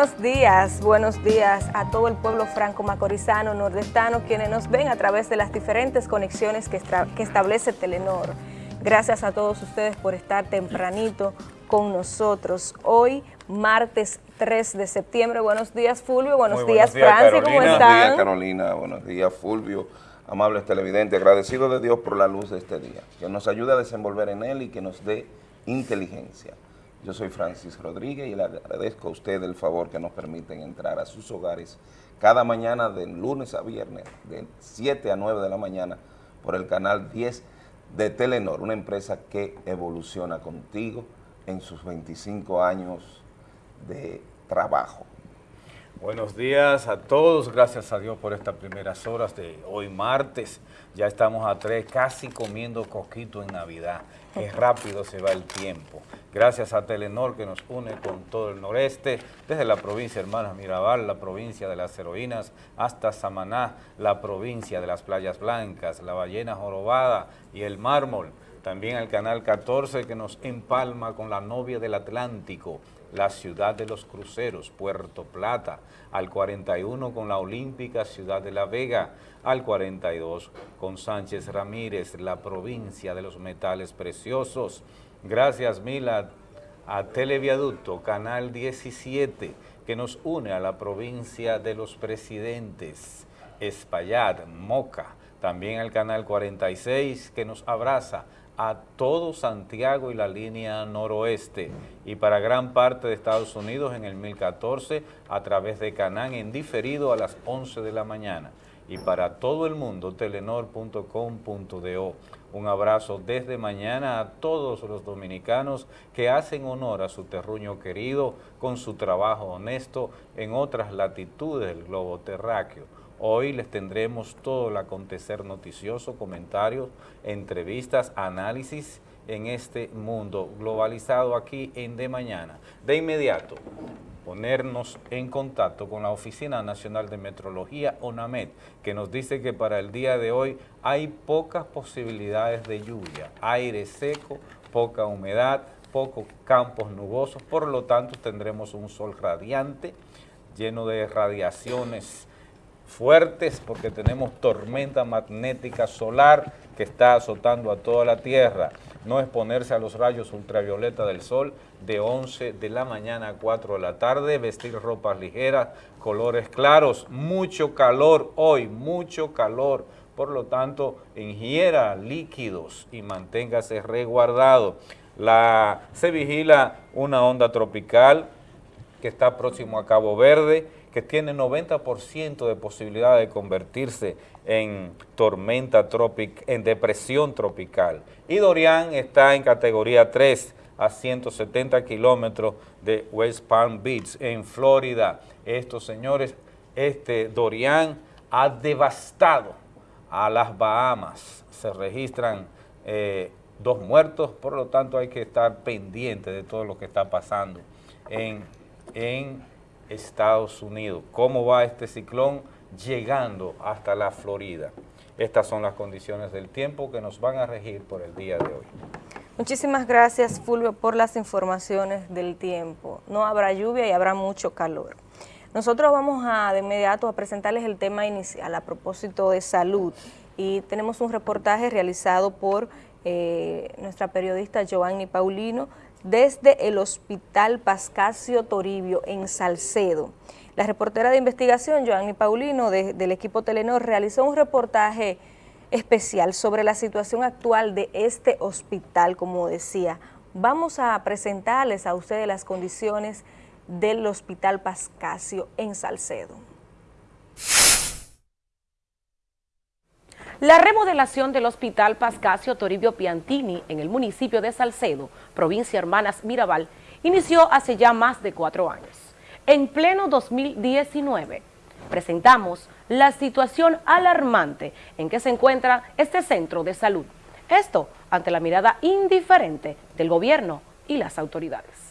Buenos días, buenos días a todo el pueblo franco-macorizano, nordestano, quienes nos ven a través de las diferentes conexiones que, que establece Telenor. Gracias a todos ustedes por estar tempranito con nosotros. Hoy, martes 3 de septiembre. Buenos días, Fulvio. Buenos, días, Francis. ¿Cómo están? Buenos días, Carolina. Buenos días, Fulvio. Amables televidentes, agradecido de Dios por la luz de este día, que nos ayude a desenvolver en él y que nos dé inteligencia. Yo soy Francis Rodríguez y le agradezco a usted el favor que nos permiten entrar a sus hogares cada mañana de lunes a viernes, de 7 a 9 de la mañana, por el canal 10 de Telenor, una empresa que evoluciona contigo en sus 25 años de trabajo. Buenos días a todos, gracias a Dios por estas primeras horas de hoy martes. Ya estamos a tres, casi comiendo coquito en Navidad. Qué rápido se va el tiempo. Gracias a Telenor que nos une con todo el noreste, desde la provincia Hermanas Mirabal, la provincia de las heroínas, hasta Samaná, la provincia de las playas blancas, la ballena jorobada y el mármol. También al Canal 14 que nos empalma con la novia del Atlántico, la ciudad de los cruceros, Puerto Plata, al 41 con la Olímpica Ciudad de La Vega, al 42 con Sánchez Ramírez, la provincia de los metales preciosos. Gracias Mila a Televiaducto, Canal 17, que nos une a la provincia de los presidentes, Espaillat, Moca, también al Canal 46, que nos abraza a todo Santiago y la línea noroeste. Y para gran parte de Estados Unidos en el 1014 a través de Canán en diferido a las 11 de la mañana. Y para todo el mundo telenor.com.do. Un abrazo desde mañana a todos los dominicanos que hacen honor a su terruño querido con su trabajo honesto en otras latitudes del globo terráqueo Hoy les tendremos todo el acontecer noticioso, comentarios, entrevistas, análisis en este mundo globalizado aquí en De Mañana. De inmediato, ponernos en contacto con la Oficina Nacional de Metrología, ONAMED, que nos dice que para el día de hoy hay pocas posibilidades de lluvia, aire seco, poca humedad, pocos campos nubosos, por lo tanto tendremos un sol radiante, lleno de radiaciones fuertes porque tenemos tormenta magnética solar que está azotando a toda la Tierra. No exponerse a los rayos ultravioleta del sol de 11 de la mañana a 4 de la tarde, vestir ropas ligeras, colores claros, mucho calor hoy, mucho calor. Por lo tanto, ingiera líquidos y manténgase resguardado. La, se vigila una onda tropical que está próximo a Cabo Verde, que tiene 90% de posibilidad de convertirse en tormenta tropical, en depresión tropical. Y Dorian está en categoría 3 a 170 kilómetros de West Palm Beach, en Florida. Estos señores, este Dorian ha devastado a las Bahamas. Se registran eh, dos muertos, por lo tanto hay que estar pendiente de todo lo que está pasando en, en Estados Unidos. ¿Cómo va este ciclón llegando hasta la Florida? Estas son las condiciones del tiempo que nos van a regir por el día de hoy. Muchísimas gracias, Fulvio, por las informaciones del tiempo. No habrá lluvia y habrá mucho calor. Nosotros vamos a de inmediato a presentarles el tema inicial a propósito de salud y tenemos un reportaje realizado por eh, nuestra periodista Giovanni Paulino desde el Hospital Pascasio Toribio en Salcedo. La reportera de investigación, Joanny Paulino, del equipo Telenor, realizó un reportaje especial sobre la situación actual de este hospital, como decía. Vamos a presentarles a ustedes las condiciones del Hospital Pascasio en Salcedo. La remodelación del Hospital Pascasio Toribio Piantini en el municipio de Salcedo, provincia Hermanas Mirabal, inició hace ya más de cuatro años. En pleno 2019, presentamos la situación alarmante en que se encuentra este centro de salud. Esto ante la mirada indiferente del gobierno y las autoridades.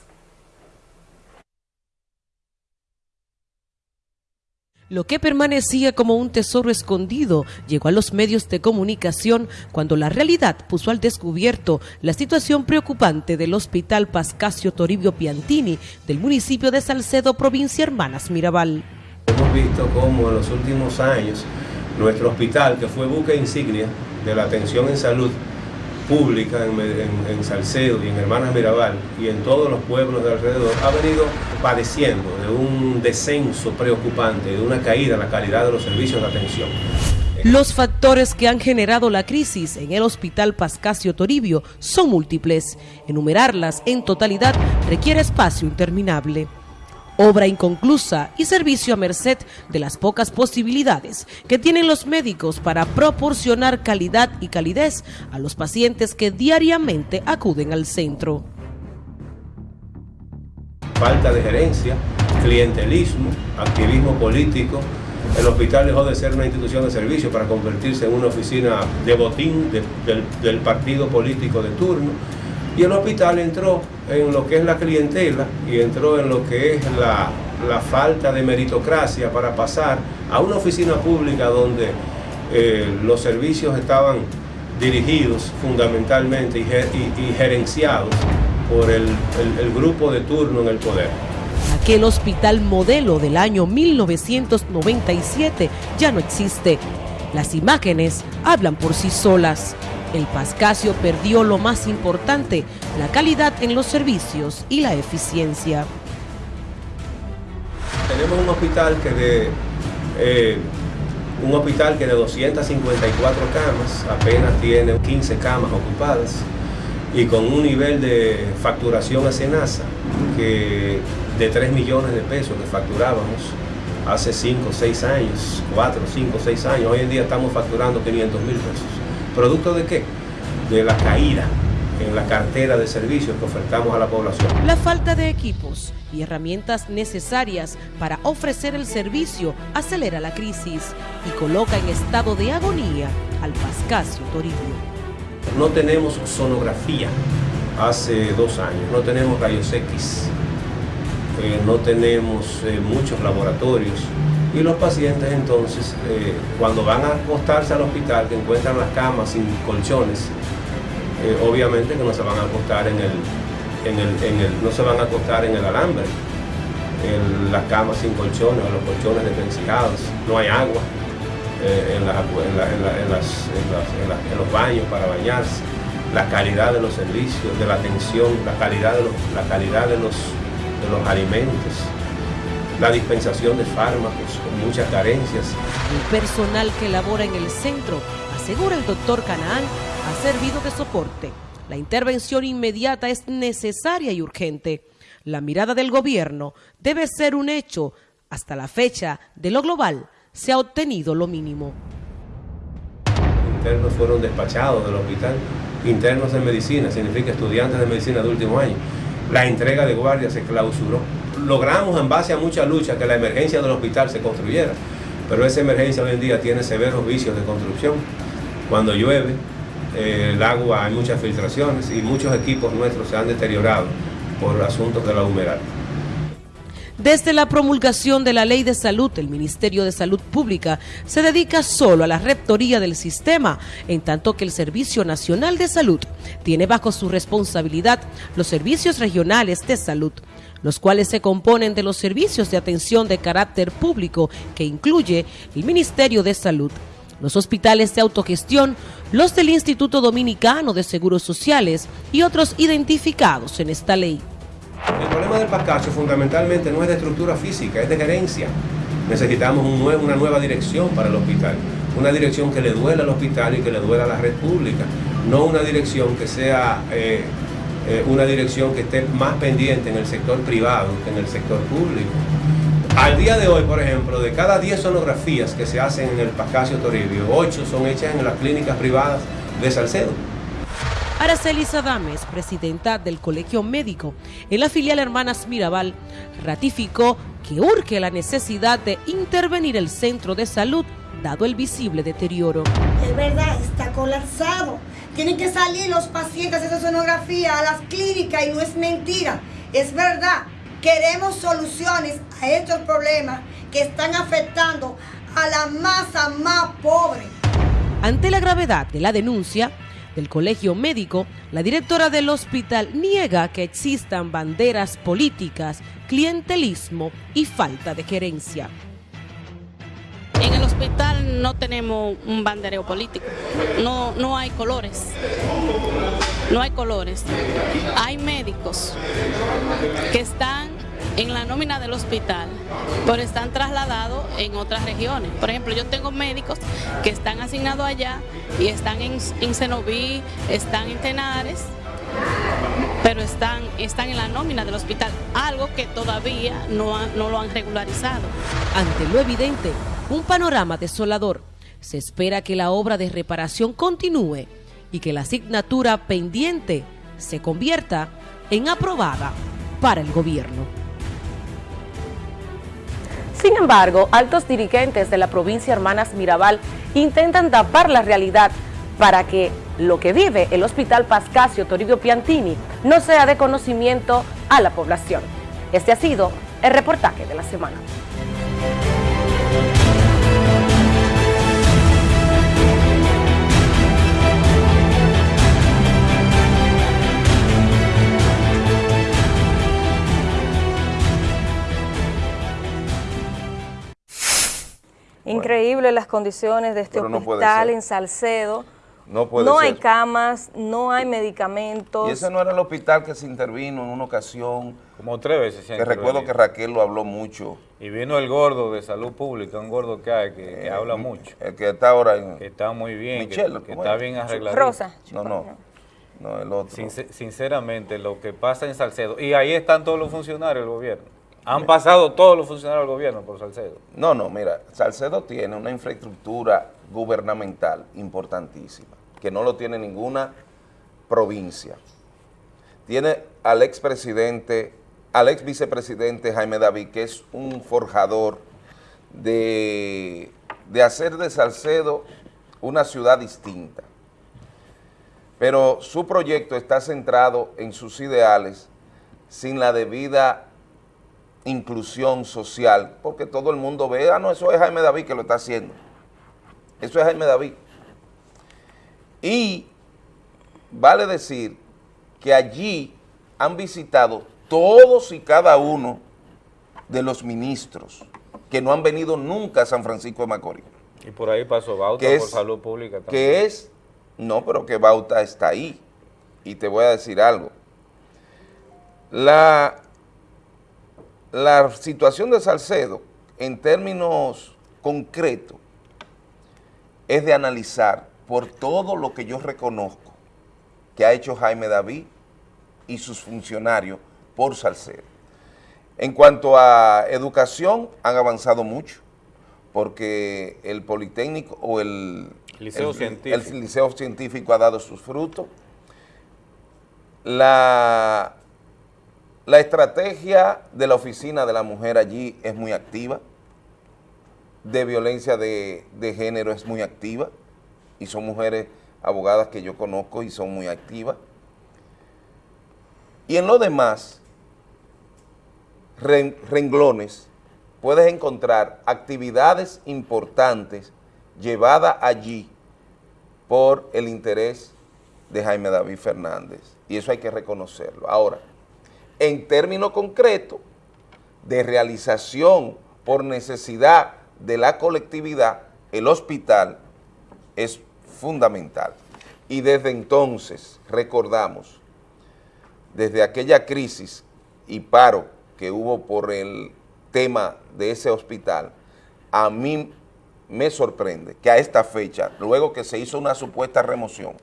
Lo que permanecía como un tesoro escondido llegó a los medios de comunicación cuando la realidad puso al descubierto la situación preocupante del Hospital Pascasio Toribio Piantini del municipio de Salcedo, provincia Hermanas Mirabal. Hemos visto cómo en los últimos años nuestro hospital, que fue buque insignia de la atención en salud, pública en, Salcedo y en Hermanas Mirabal y en todos los pueblos de alrededor ha venido padeciendo de un descenso preocupante, de una caída en la calidad de los servicios de atención. Los factores que han generado la crisis en el Hospital Pascasio Toribio son múltiples. Enumerarlas en totalidad requiere espacio interminable obra inconclusa y servicio a merced de las pocas posibilidades que tienen los médicos para proporcionar calidad y calidez a los pacientes que diariamente acuden al centro. Falta de gerencia, clientelismo, activismo político. El hospital dejó de ser una institución de servicio para convertirse en una oficina de botín del, partido político de turno y el hospital entró en lo que es la clientela y entró en lo que es la, falta de meritocracia para pasar a una oficina pública donde eh, los servicios estaban dirigidos fundamentalmente y, gerenciados por el, el grupo de turno en el poder. Aquel hospital modelo del año 1997 ya no existe. Las imágenes hablan por sí solas el Pascasio perdió lo más importante, la calidad en los servicios y la eficiencia. Tenemos un hospital que de eh, un hospital que de 254 camas apenas tiene 15 camas ocupadas y con un nivel de facturación a Senasa que de 3 millones de pesos que facturábamos hace 5, 6 años, 4, 5, 6 años, hoy en día estamos facturando 500 mil pesos. ¿Producto de qué? De la caída en la cartera de servicios que ofertamos a la población. La falta de equipos y herramientas necesarias para ofrecer el servicio acelera la crisis y coloca en estado de agonía al Pascasio Toribio. No tenemos sonografía hace dos años, no tenemos rayos X, eh, no tenemos eh, muchos laboratorios y los pacientes entonces, eh, cuando van a acostarse al hospital, que encuentran las camas sin colchones, eh, obviamente que no se van a acostar en el, en el, no se van a acostar en el alambre, en las camas sin colchones o los colchones desvencijados, no hay agua en, los baños para bañarse, la calidad de los servicios, de la atención, la calidad de los, la calidad de los, de los alimentos, la dispensación de fármacos muchas carencias. El personal que labora en el centro, asegura el doctor Canaán, ha servido de soporte. La intervención inmediata es necesaria y urgente. La mirada del gobierno debe ser un hecho. Hasta la fecha, de lo global, se ha obtenido lo mínimo. Internos fueron despachados del hospital. Internos de medicina, significa estudiantes de medicina de último año. La entrega de guardia se clausuró logramos en base a mucha lucha que la emergencia del hospital se construyera, pero esa emergencia hoy en día tiene severos vicios de construcción. Cuando llueve, eh, el agua, hay muchas filtraciones y muchos equipos nuestros se han deteriorado por asuntos de la humedad. Desde la promulgación de la Ley de Salud, el Ministerio de Salud Pública se dedica solo a la rectoría del sistema, en tanto que el Servicio Nacional de Salud tiene bajo su responsabilidad los servicios regionales de salud, los cuales se componen de los servicios de atención de carácter público que incluye el Ministerio de Salud, los hospitales de autogestión, los del Instituto Dominicano de Seguros Sociales y otros identificados en esta ley. El problema del Pascasio fundamentalmente no es de estructura física, es de gerencia. Necesitamos una nueva dirección para el hospital, una dirección que le duela al hospital y que le duela a la red pública, no una dirección que sea eh, eh, una dirección que esté más pendiente en el sector privado que en el sector público. Al día de hoy, por ejemplo, de cada 10 sonografías que se hacen en el Pascasio Toribio, 8 son hechas en las clínicas privadas de Salcedo. Araceli Sadames, presidenta del Colegio Médico en la filial Hermanas Mirabal, ratificó que urge la necesidad de intervenir el centro de salud dado el visible deterioro. Es verdad, está colapsado. Tienen que salir los pacientes de esa sonografía a las clínicas y no es mentira, es verdad. Queremos soluciones a estos problemas que están afectando a la masa más pobre. Ante la gravedad de la denuncia del colegio médico, la directora del hospital niega que existan banderas políticas, clientelismo y falta de gerencia. No tenemos un bandereo político, no, no hay colores, no hay colores. Hay médicos que están en la nómina del hospital, pero están trasladados en otras regiones. Por ejemplo, yo tengo médicos que están asignados allá y están en, en están en Tenares, pero están, están en la nómina del hospital, algo que todavía no, no lo han regularizado. Ante lo evidente, un panorama desolador. Se espera que la obra de reparación continúe y que la asignatura pendiente se convierta en aprobada para el gobierno. Sin embargo, altos dirigentes de la provincia Hermanas Mirabal intentan tapar la realidad para que lo que vive el Hospital Pascasio Toribio Piantini no sea de conocimiento a la población. Este ha sido el reportaje de la semana. Increíble las condiciones de este Pero no hospital en Salcedo. No puede hay ser. camas, no hay medicamentos. Y ese no era el hospital que se intervino en una ocasión, Como tres veces se que recuerdo que. Raquel lo habló mucho. Y vino el gordo de salud pública, un gordo que hay, que, que habla mucho, El que está ahora en... que está muy bien, que- Michelle, que, ¿cómo está es? bien arreglado. Rosa. No, no, no, el otro. Sincer- sinceramente, lo que pasa en Salcedo, y ahí están todos los funcionarios del gobierno. Han pasado todos los funcionarios del gobierno por Salcedo. No, no, mira, Salcedo tiene una infraestructura gubernamental importantísima, que no lo tiene ninguna provincia. Tiene al expresidente, al ex vicepresidente Jaime David, que es un forjador de, de hacer de Salcedo una ciudad distinta. Pero su proyecto está centrado en sus ideales sin la debida inclusión social, porque todo el mundo ve, ah, no, eso es Jaime David que lo está haciendo. Eso es Jaime David. Y vale decir que allí han visitado todos y cada uno de los ministros que no han venido nunca a San Francisco de Macorís. Y por ahí pasó Bauta Que por es- salud pública también. Que es, no, pero que Bauta está ahí. Y te voy a decir algo. La, la situación de Salcedo, en términos concretos, es de analizar por todo lo que yo reconozco que ha hecho Jaime David y sus funcionarios por Salcedo. En cuanto a educación, han avanzado mucho, porque el Politécnico o el Liceo el- Científico. el Liceo Científico ha dado sus frutos. La, la estrategia de la oficina de la mujer allí es muy activa, de violencia de, de género es muy activa, y son mujeres abogadas que yo conozco y son muy activas. Y en lo demás, ren- renglones, puedes encontrar actividades importantes llevadas allí por el interés de Jaime David Fernández. Y eso hay que reconocerlo. Ahora, en términos concretos de realización por necesidad de la colectividad, el hospital es fundamental. Y desde entonces, recordamos, desde aquella crisis y paro que hubo por el tema de ese hospital, a mí me sorprende que a esta fecha, luego que se hizo una supuesta remoción,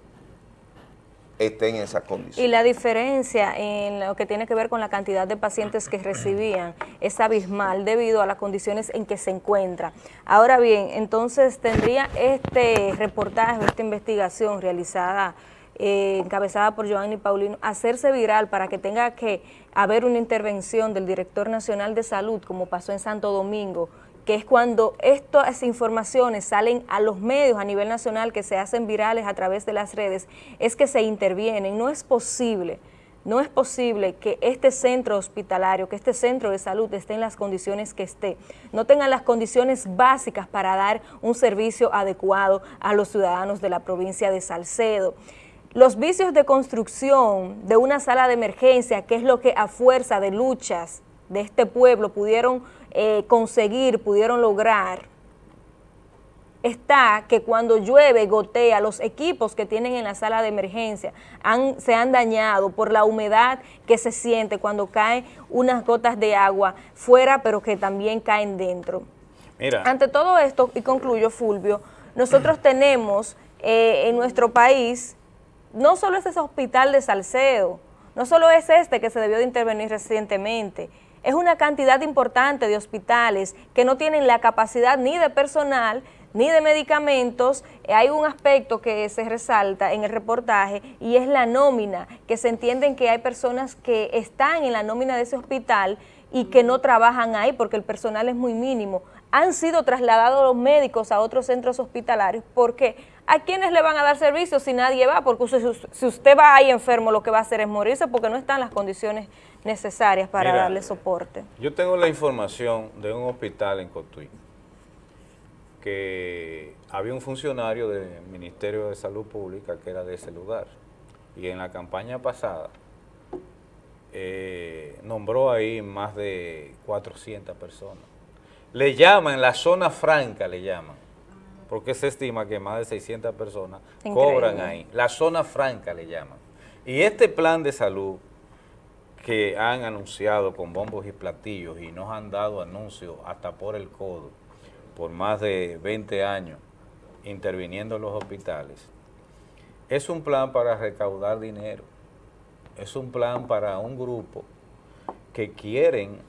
esté en esa Y condición. la diferencia en lo que tiene que ver con la cantidad de pacientes que recibían es abismal debido a las condiciones en que se encuentra. Ahora bien, entonces tendría este reportaje, esta investigación realizada, eh, encabezada por Giovanni Paulino, hacerse viral para que tenga que haber una intervención del director nacional de salud, como pasó en Santo Domingo, que es cuando estas informaciones salen a los medios a nivel nacional que se hacen virales a través de las redes, es que se intervienen. No es posible no es posible que este centro hospitalario, que este centro de salud esté en las condiciones que esté, no tenga las condiciones básicas para dar un servicio adecuado a los ciudadanos de la provincia de Salcedo. Los vicios de construcción de una sala de emergencia, que es lo que a fuerza de luchas de este pueblo pudieron eh, conseguir, pudieron lograr, está que cuando llueve, gotea, los equipos que tienen en la sala de emergencia se han dañado por la humedad que se siente cuando caen unas gotas de agua fuera, pero que también caen dentro. Mira. Ante todo esto, y concluyo, Fulvio, nosotros tenemos eh, en nuestro país, no solo es ese hospital de Salcedo, no solo es este que se debió de intervenir recientemente, es una cantidad importante de hospitales que no tienen la capacidad ni de personal ni de medicamentos, eh, hay un aspecto que se resalta en el reportaje y es la nómina, que se entienden que hay personas que están en la nómina de ese hospital y que no trabajan ahí porque el personal es muy mínimo. Han sido trasladados los médicos a otros centros hospitalarios. Porque ¿a quiénes le van a dar servicio si nadie va? Porque si usted va ahí enfermo lo que va a hacer es morirse porque no están las condiciones necesarias para darle soporte. Yo tengo la información de un hospital en Cotuí que había un funcionario del Ministerio de Salud Pública que era de ese lugar. Y en la campaña pasada eh, nombró ahí más de 400 personas. Le llaman, la zona franca le llaman, porque se estima que más de 600 personas cobran ahí. La zona franca le llaman. Y este plan de salud que han anunciado con bombos y platillos y nos han dado anuncios hasta por el codo, por más de 20 años interviniendo en los hospitales, es un plan para recaudar dinero, es un plan para un grupo que quieren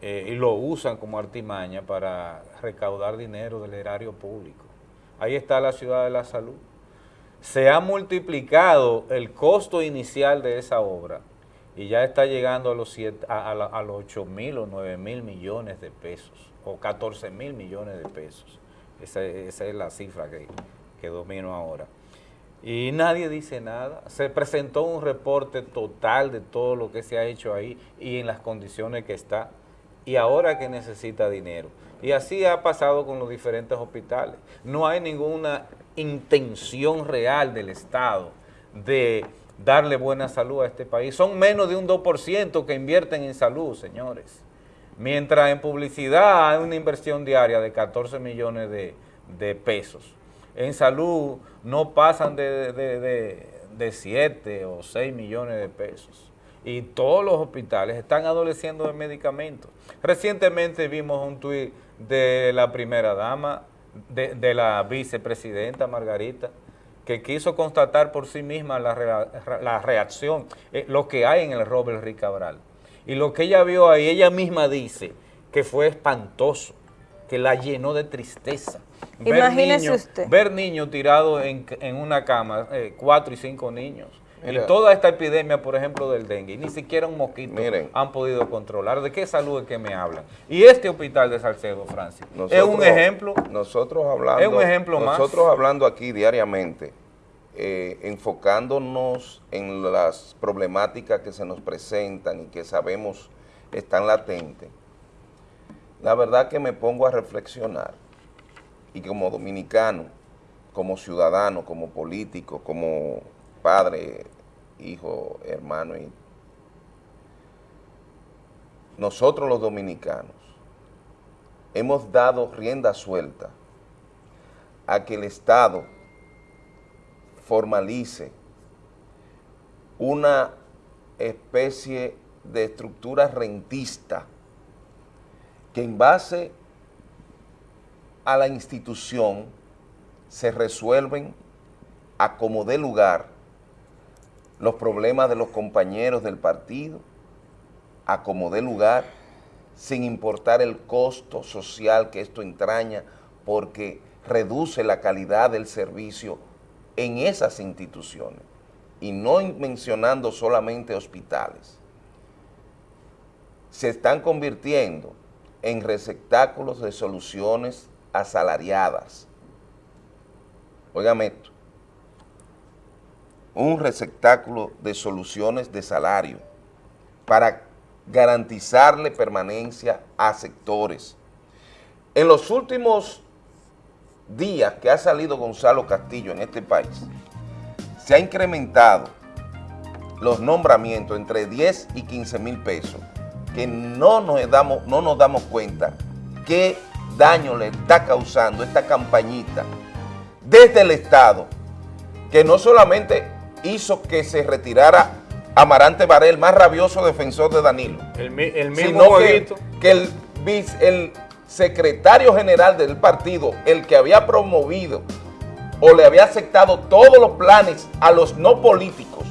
eh, y lo usan como artimaña para recaudar dinero del erario público. Ahí está la ciudad de la salud. Se ha multiplicado el costo inicial de esa obra y ya está llegando a los, a, a los 8 mil o 9 mil millones de pesos o 14 mil millones de pesos. Esa, es la cifra que, que domino ahora. Y nadie dice nada. Se presentó un reporte total de todo lo que se ha hecho ahí y en las condiciones que está. Y ahora que necesita dinero. Y así ha pasado con los diferentes hospitales. No hay ninguna intención real del Estado de darle buena salud a este país. Son menos de un 2% que invierten en salud, señores. Mientras en publicidad hay una inversión diaria de 14 millones de, pesos. En salud no pasan de, de, 7 o 6 millones de pesos. Y todos los hospitales están adoleciendo de medicamentos. Recientemente vimos un tuit de la primera dama, de, la vicepresidenta Margarita, que quiso constatar por sí misma la, la reacción, eh, lo que hay en el Robert Ricabral. Y lo que ella vio ahí, ella misma dice que fue espantoso, que la llenó de tristeza. Imagínese usted. Ver niños tirados en, una cama, eh, cuatro y cinco niños. Y toda esta epidemia, por ejemplo, del dengue, ni siquiera un mosquito han podido controlar. ¿De qué salud es que me hablan? Y este hospital de Salcedo, Francis, es un ejemplo. Nosotros hablando, es un ejemplo nosotros hablando aquí diariamente eh, enfocándonos en las problemáticas que se nos presentan y que sabemos están latentes, la verdad que me pongo a reflexionar y como dominicano, como ciudadano, como político, como padre, hijo, hermano, y nosotros los dominicanos hemos dado rienda suelta a que el Estado formalice una especie de estructura rentista que en base a la institución se resuelven a como dé lugar los problemas de los compañeros del partido, a como dé lugar, sin importar el costo social que esto entraña, porque reduce la calidad del servicio en esas instituciones y no mencionando solamente hospitales, se están convirtiendo en receptáculos de soluciones asalariadas. Óigame esto. Un receptáculo de soluciones de salario para garantizarle permanencia a sectores. En los últimos días que ha salido Gonzalo Castillo en este país, se ha incrementado los nombramientos entre 10 y 15 mil pesos, que no nos, damos, no nos damos cuenta qué daño le está causando esta campañita desde el Estado, que no solamente hizo que se retirara Amarante Varela, el más rabioso defensor de Danilo, El, mi- el mismo sino que, que el, el secretario general del partido, el que había promovido o le había aceptado todos los planes a los no políticos,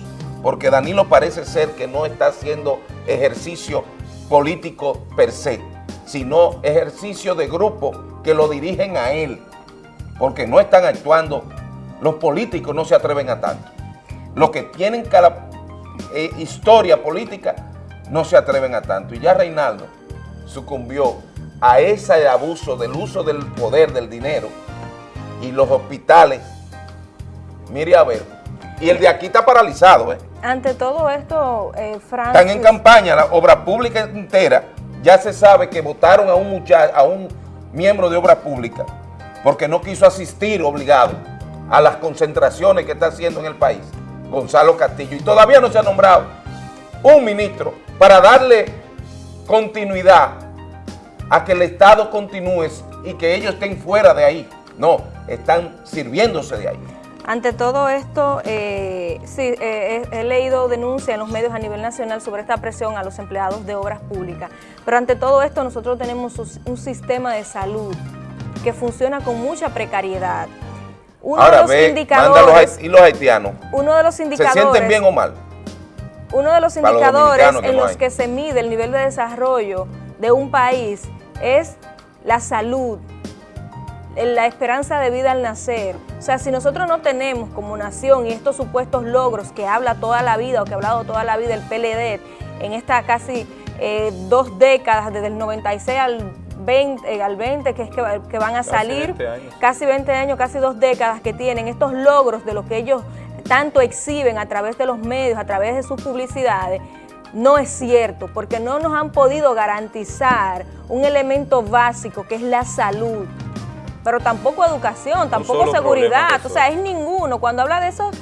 porque Danilo parece ser que no está haciendo ejercicio político per se, sino ejercicio de grupo que lo dirigen a él, porque no están actuando, los políticos no se atreven a tanto. Los que tienen cara- eh, historia política no se atreven a tanto. Y ya Reinaldo sucumbió a ese abuso del uso del poder, del dinero, y los hospitales, mire a ver, y el de aquí está paralizado, ¿eh? Ante todo esto, eh, Francis... Están en campaña, la obra pública entera, ya se sabe que votaron a un muchacho, a un miembro de obra pública, porque no quiso asistir obligado a las concentraciones que está haciendo en el país, Gonzalo Castillo, y todavía no se ha nombrado un ministro para darle continuidad a que el Estado continúe y que ellos estén fuera de ahí. No, están sirviéndose de ahí. Ante todo esto, eh, sí, eh, he, he leído denuncias en los medios a nivel nacional sobre esta presión a los empleados de obras públicas. Pero ante todo esto, nosotros tenemos un sistema de salud que funciona con mucha precariedad. Uno Ahora de los ve, manda los, indicadores, y los haitianos, uno de los ¿se indicadores, sienten bien o mal? uno de los indicadores en los hay. que se mide el nivel de desarrollo de un país es la salud, la esperanza de vida al nacer. O sea, si nosotros no tenemos como nación y estos supuestos logros que habla toda la vida o que ha hablado toda la vida el PLD en esta casi eh, dos décadas, desde el 96 al 20, eh, al 20 que es que, que van a Casi salir, 20 años. casi 20 años, casi dos décadas que tienen estos logros de lo que ellos tanto exhiben a través de los medios, a través de sus publicidades, no es cierto, porque no nos han podido garantizar un elemento básico que es la salud, pero tampoco educación, tampoco seguridad, o sea, es ninguno. Cuando habla de esos,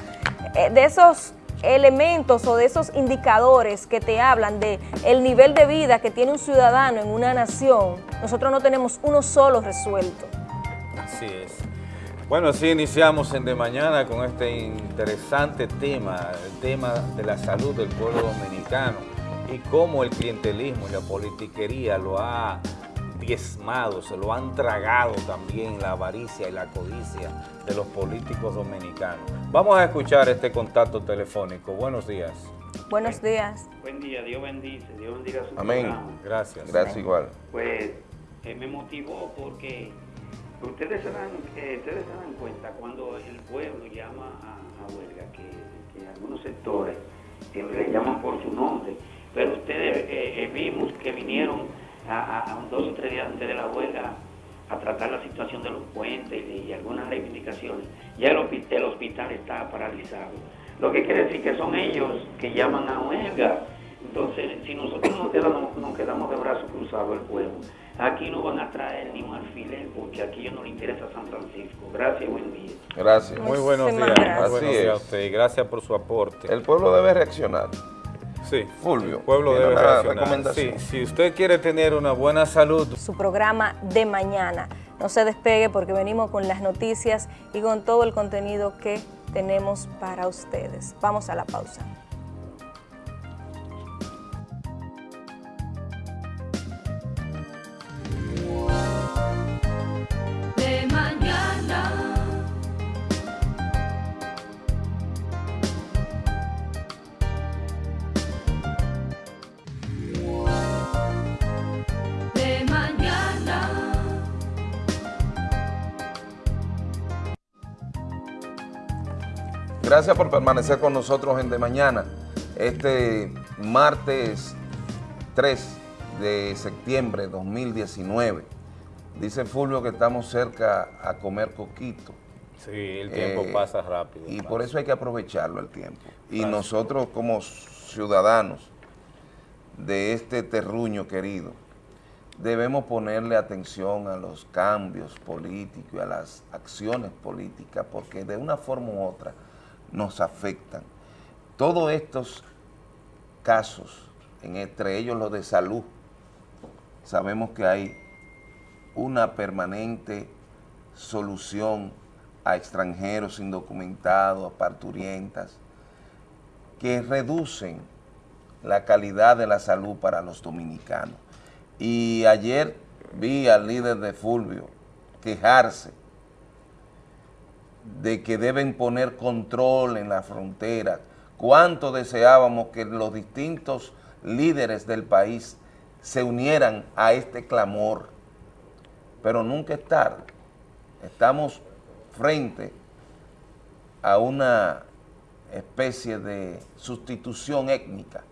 eh, de esos elementos o de esos indicadores que te hablan de el nivel de vida que tiene un ciudadano en una nación, nosotros no tenemos uno solo resuelto. Así es. Bueno, así iniciamos en De Mañana con este interesante tema, el tema de la salud del pueblo dominicano y cómo el clientelismo y la politiquería lo ha diezmado, se lo han tragado también la avaricia y la codicia de los políticos dominicanos. Vamos a escuchar este contacto telefónico. Buenos días. Buenos días. Buen día, Dios bendice, Dios bendiga su Amén. programa. Gracias. Gracias igual. Pues eh, me motivó porque ustedes se dan, eh, ustedes se dan cuenta cuando el pueblo llama a, a huelga, que, que algunos sectores eh, le llaman por su nombre, pero ustedes eh, eh, vimos que vinieron a, a- dos o tres días antes de la huelga a tratar la situación de los puentes y, y algunas reivindicaciones. Ya el, hospi- el hospital está paralizado. Lo que quiere decir que son ellos que llaman a huelga. Entonces, si nosotros nos quedamos, nos quedamos de brazos cruzados el pueblo, aquí no van a traer ni un alfiler porque aquí ellos no les interesa San Francisco. Gracias, buen día. Gracias. Muy buenos días. Muy buenos Así días a es. usted y gracias por su aporte. El pueblo debe reaccionar. Sí, Fulvio, el pueblo ¿tiene debe recomendación? Sí, si usted quiere tener una buena salud, su programa de mañana. No se despegue porque venimos con las noticias y con todo el contenido que tenemos para ustedes. Vamos a la pausa. Gracias por permanecer con nosotros en De Mañana, este martes 3 de septiembre de 2019. Dice Fulvio que estamos cerca a comer coquito. Sí, el tiempo Eh, pasa rápido. Y por eso hay que aprovecharlo el tiempo. Y nosotros como ciudadanos de este terruño querido, debemos ponerle atención a los cambios políticos y a las acciones políticas, porque de una forma u otra nos afectan. Todos estos casos, entre ellos los de salud, sabemos que hay una permanente solución a extranjeros indocumentados, a parturientas, que reducen la calidad de la salud para los dominicanos. Y ayer vi al líder de Fulvio quejarse de que deben poner control en la frontera. Cuánto deseábamos que los distintos líderes del país se unieran a este clamor, pero nunca es tarde. Estamos frente a una especie de sustitución étnica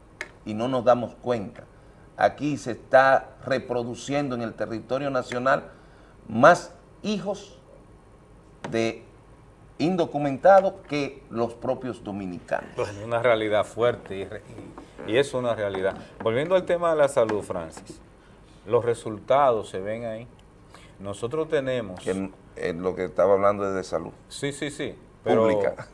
y no nos damos cuenta. Aquí se está reproduciendo en el territorio nacional más hijos de indocumentados que los propios dominicanos. Pues es una realidad fuerte y, re- y- y es una realidad. Volviendo al tema de la salud, Francis, los resultados se ven ahí. Nosotros tenemos... Es lo que estaba hablando es de salud. Sí, sí, sí. Pero, Pública.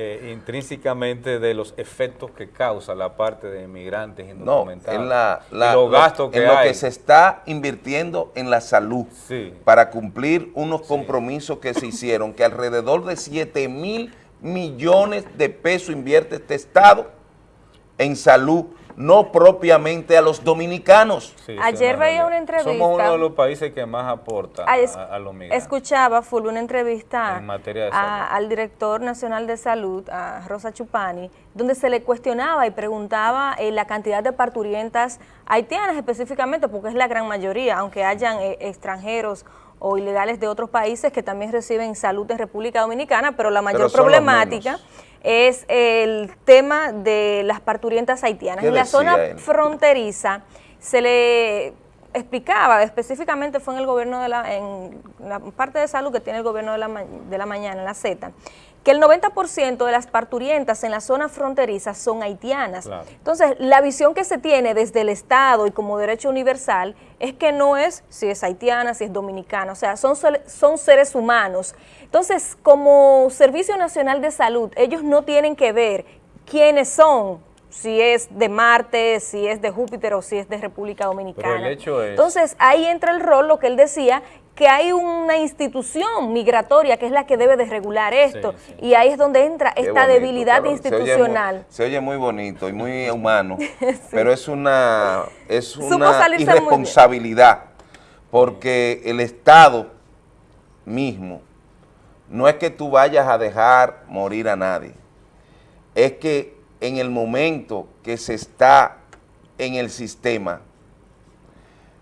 Eh, intrínsecamente de los efectos que causa la parte de inmigrantes No, indocumentados. en, la, y la- los lo- gastos que en lo que se está invirtiendo en la salud Sí. para cumplir unos compromisos que se hicieron, que alrededor de 7 mil millones de pesos invierte este Estado en salud, no propiamente a los dominicanos. Sí, Ayer veía una entrevista. Somos uno de los países que más aporta Ah, es- a, a los migrantes. Escuchaba, Fulvio, una entrevista En materia de a- al director nacional de salud, a Rosa Chupani, donde se le cuestionaba y preguntaba eh, la cantidad de parturientas haitianas específicamente, porque es la gran mayoría, aunque hayan eh, extranjeros o ilegales de otros países que también reciben salud de República Dominicana, pero la mayor Pero problemática es el tema de las parturientas haitianas. ¿Qué En la zona él? fronteriza se le explicaba, específicamente fue en el gobierno de la, en la parte de salud que tiene el gobierno de la, de la mañana, en la Z, que el 90% de las parturientas en la zona fronteriza son haitianas. Claro. Entonces, la visión que se tiene desde el Estado y como derecho universal es que no es si es haitiana, si es dominicana, o sea, son, son seres humanos. Entonces, como Servicio Nacional de Salud, ellos no tienen que ver quiénes son, si es de Marte, si es de Júpiter o si es de República Dominicana. hecho es- Entonces, ahí entra el rol, lo que él decía, que hay una institución migratoria que es la que debe de regular esto. Sí, sí. Y ahí es donde entra Qué esta bonito, debilidad Carol. Se oye muy- institucional. Se oye, muy, bonito y muy humano, pero es una, es una irresponsabilidad, porque el Estado mismo no es que tú vayas a dejar morir a nadie, es que en el momento que se está en el sistema,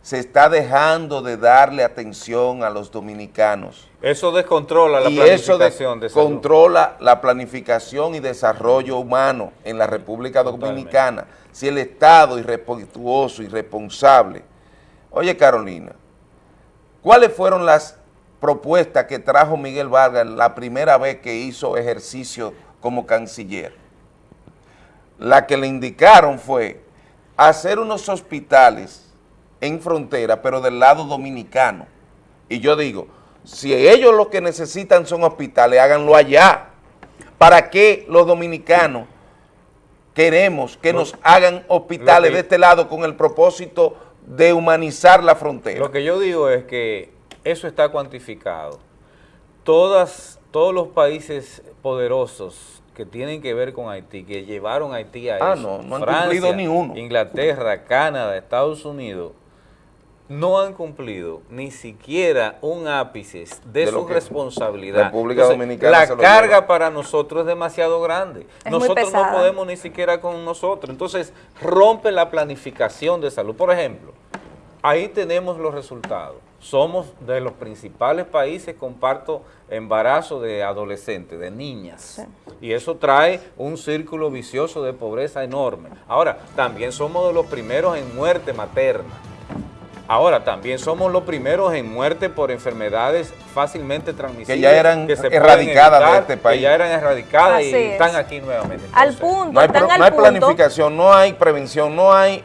se está dejando de darle atención a los dominicanos Eso descontrola la y eso planificación salud. controla la planificación y desarrollo humano en la República Totalmente. Dominicana. Si el Estado irrespetuoso, irresponsable. Oye, Carolina, ¿cuáles fueron las propuestas que trajo Miguel Vargas la primera vez que hizo ejercicio como canciller? La que le indicaron fue hacer unos hospitales en frontera, pero del lado dominicano. Y yo digo, si ellos lo que necesitan son hospitales, háganlo allá. ¿Para qué los dominicanos queremos que nos hagan hospitales que- de este lado con el propósito de humanizar la frontera? Lo que yo digo es que eso está cuantificado. Todas, todos los países poderosos que tienen que ver con Haití, que llevaron a Haití a Ah, eso, no, no han cumplido ni uno. Inglaterra, Canadá, Estados Unidos, no han cumplido ni siquiera un ápice de, su responsabilidad. República Dominicana La carga lleva. para nosotros es demasiado grande. muy nosotros no podemos ni siquiera con nosotros. Entonces, rompe la planificación de salud. Por ejemplo, ahí tenemos los resultados. Somos de los principales países con parto embarazo de adolescentes, de niñas. Y eso trae un círculo vicioso de pobreza enorme. Ahora, también somos de los primeros en muerte materna. Ahora, también somos los primeros en muerte por enfermedades fácilmente transmisibles. Que ya eran se erradicadas de evitar, este país. Que ya eran erradicadas y es. están aquí nuevamente. Al punto, No hay, están pro- al no hay punto. planificación, no hay prevención, no hay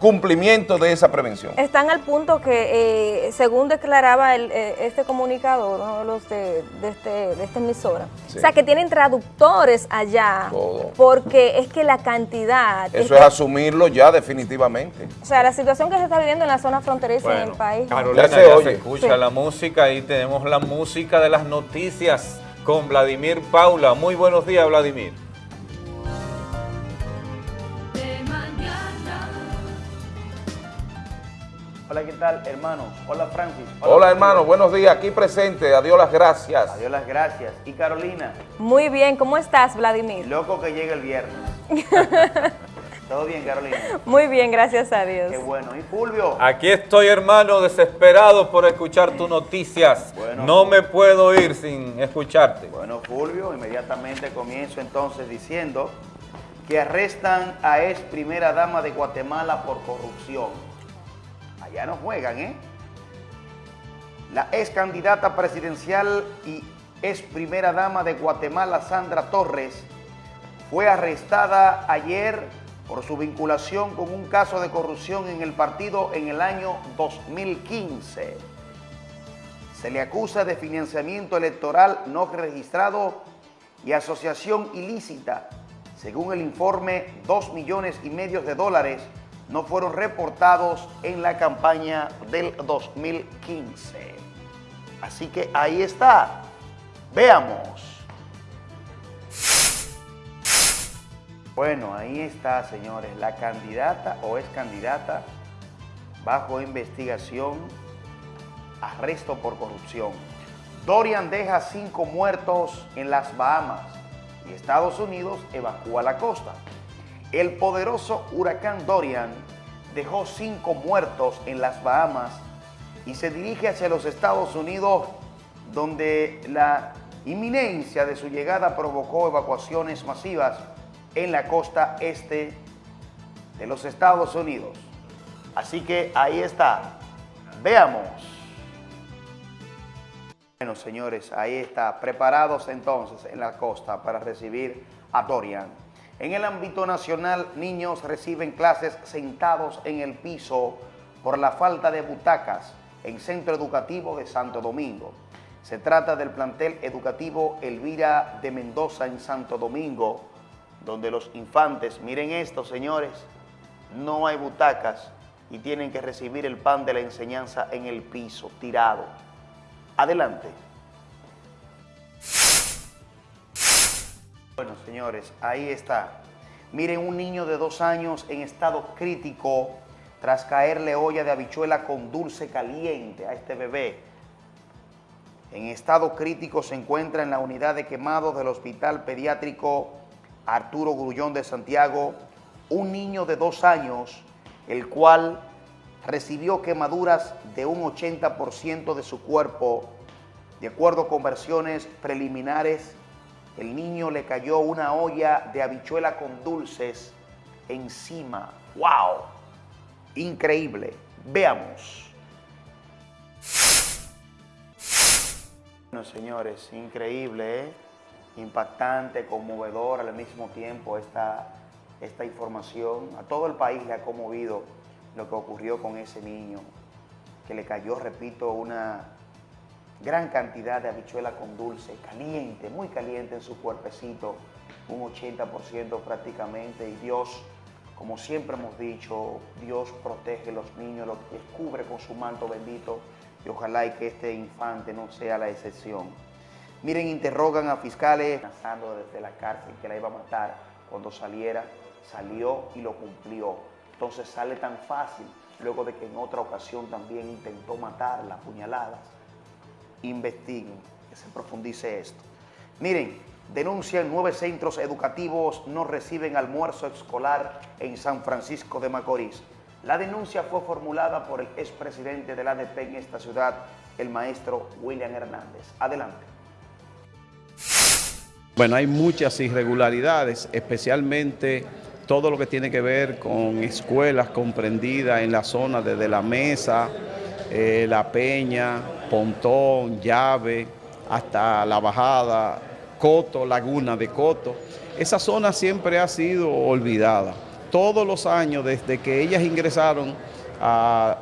cumplimiento de esa prevención. Están al punto que, eh, según declaraba el, eh, este comunicador, los de, de este, de esta emisora, Sí. o sea, que tienen traductores allá, Todo. porque es que la cantidad, Eso que- es asumirlo ya definitivamente. o sea, la situación que se está viviendo en la zona fronteriza en el Bueno, país. Carolina, Ya ya se se, oye. escucha Sí. la música y tenemos la música de las noticias con Vladimir Paula. Muy buenos días, Vladimir. Hola, ¿qué tal, hermanos? Hola, Francis. Hola hermano, buenos días, aquí presente, adiós las gracias. Adiós, las gracias. Y Carolina, Muy bien, ¿cómo estás, Vladimir? loco que llegue el viernes. ¿Todo bien, Carolina? Muy bien, gracias a Dios. Qué bueno. ¿Y Fulvio? Aquí estoy, hermano, desesperado por escuchar tus noticias. Bueno. no me puedo ir sin escucharte. Bueno, Fulvio, inmediatamente comienzo entonces diciendo que arrestan a ex primera dama de Guatemala por corrupción. Allá no juegan, ¿eh? La ex candidata presidencial y ex primera dama de Guatemala, Sandra Torres, fue arrestada ayer por su vinculación con un caso de corrupción en el partido en el año 2015. Se le acusa de financiamiento electoral no registrado y asociación ilícita. Según el informe, dos millones y medio de dólares no fueron reportados en la campaña del 2015. Así que ahí está. Veamos. Bueno, ahí está, señores, la candidata o ex candidata bajo investigación arresto por corrupción. Dorian deja cinco muertos en las Bahamas y Estados Unidos evacúa la costa. El poderoso huracán Dorian dejó cinco muertos en las Bahamas y se dirige hacia los Estados Unidos donde la inminencia de su llegada provocó evacuaciones masivas en la costa este de los Estados Unidos. Así que ahí está. Veamos. Bueno, señores, ahí está. Preparados entonces en la costa para recibir a Dorian. En el ámbito nacional, niños reciben clases sentados en el piso por la falta de butacas en Centro Educativo de Santo Domingo. Se trata del plantel educativo Elvira de Mendoza en Santo Domingo, donde los infantes, miren esto, señores, no hay butacas y tienen que recibir el pan de la enseñanza en el piso, tirado. Adelante. Bueno, señores, ahí está. Miren un niño de dos años en estado crítico tras caerle olla de habichuela con dulce caliente a este bebé. En estado crítico se encuentra en la unidad de quemados del Hospital Pediátrico Arturo Grullón de Santiago un niño de dos años, el cual recibió quemaduras de un 80% de su cuerpo. De acuerdo con versiones preliminares, el niño le cayó una olla de habichuela con dulces encima. ¡Wow! Increíble. Veamos. Bueno, señores, increíble, ¿eh? impactante, conmovedor al mismo tiempo esta, esta información. A todo el país le ha conmovido lo que ocurrió con ese niño, que le cayó, repito, una gran cantidad de habichuela con dulce, caliente, muy caliente en su cuerpecito, un 80% prácticamente, y Dios, como siempre hemos dicho, Dios protege a los niños, los cubre con su manto bendito, y ojalá y que este infante no sea la excepción. Miren, interrogan a fiscales amenazando desde la cárcel que la iba a matar cuando saliera, salió y lo cumplió. Entonces sale tan fácil, luego de que en otra ocasión también intentó matarla, puñaladas. Investiguen, que se profundice esto. Miren, denuncian nueve centros educativos no reciben almuerzo escolar en San Francisco de Macorís. La denuncia fue formulada por el expresidente del ADP en esta ciudad, el maestro William Hernández. Adelante. Bueno, hay muchas irregularidades, especialmente todo lo que tiene que ver con escuelas comprendidas en la zona desde la mesa, eh, la peña, pontón, llave, hasta la bajada, Coto, Laguna de Coto. Esa zona siempre ha sido olvidada. Todos los años, desde que ellas ingresaron a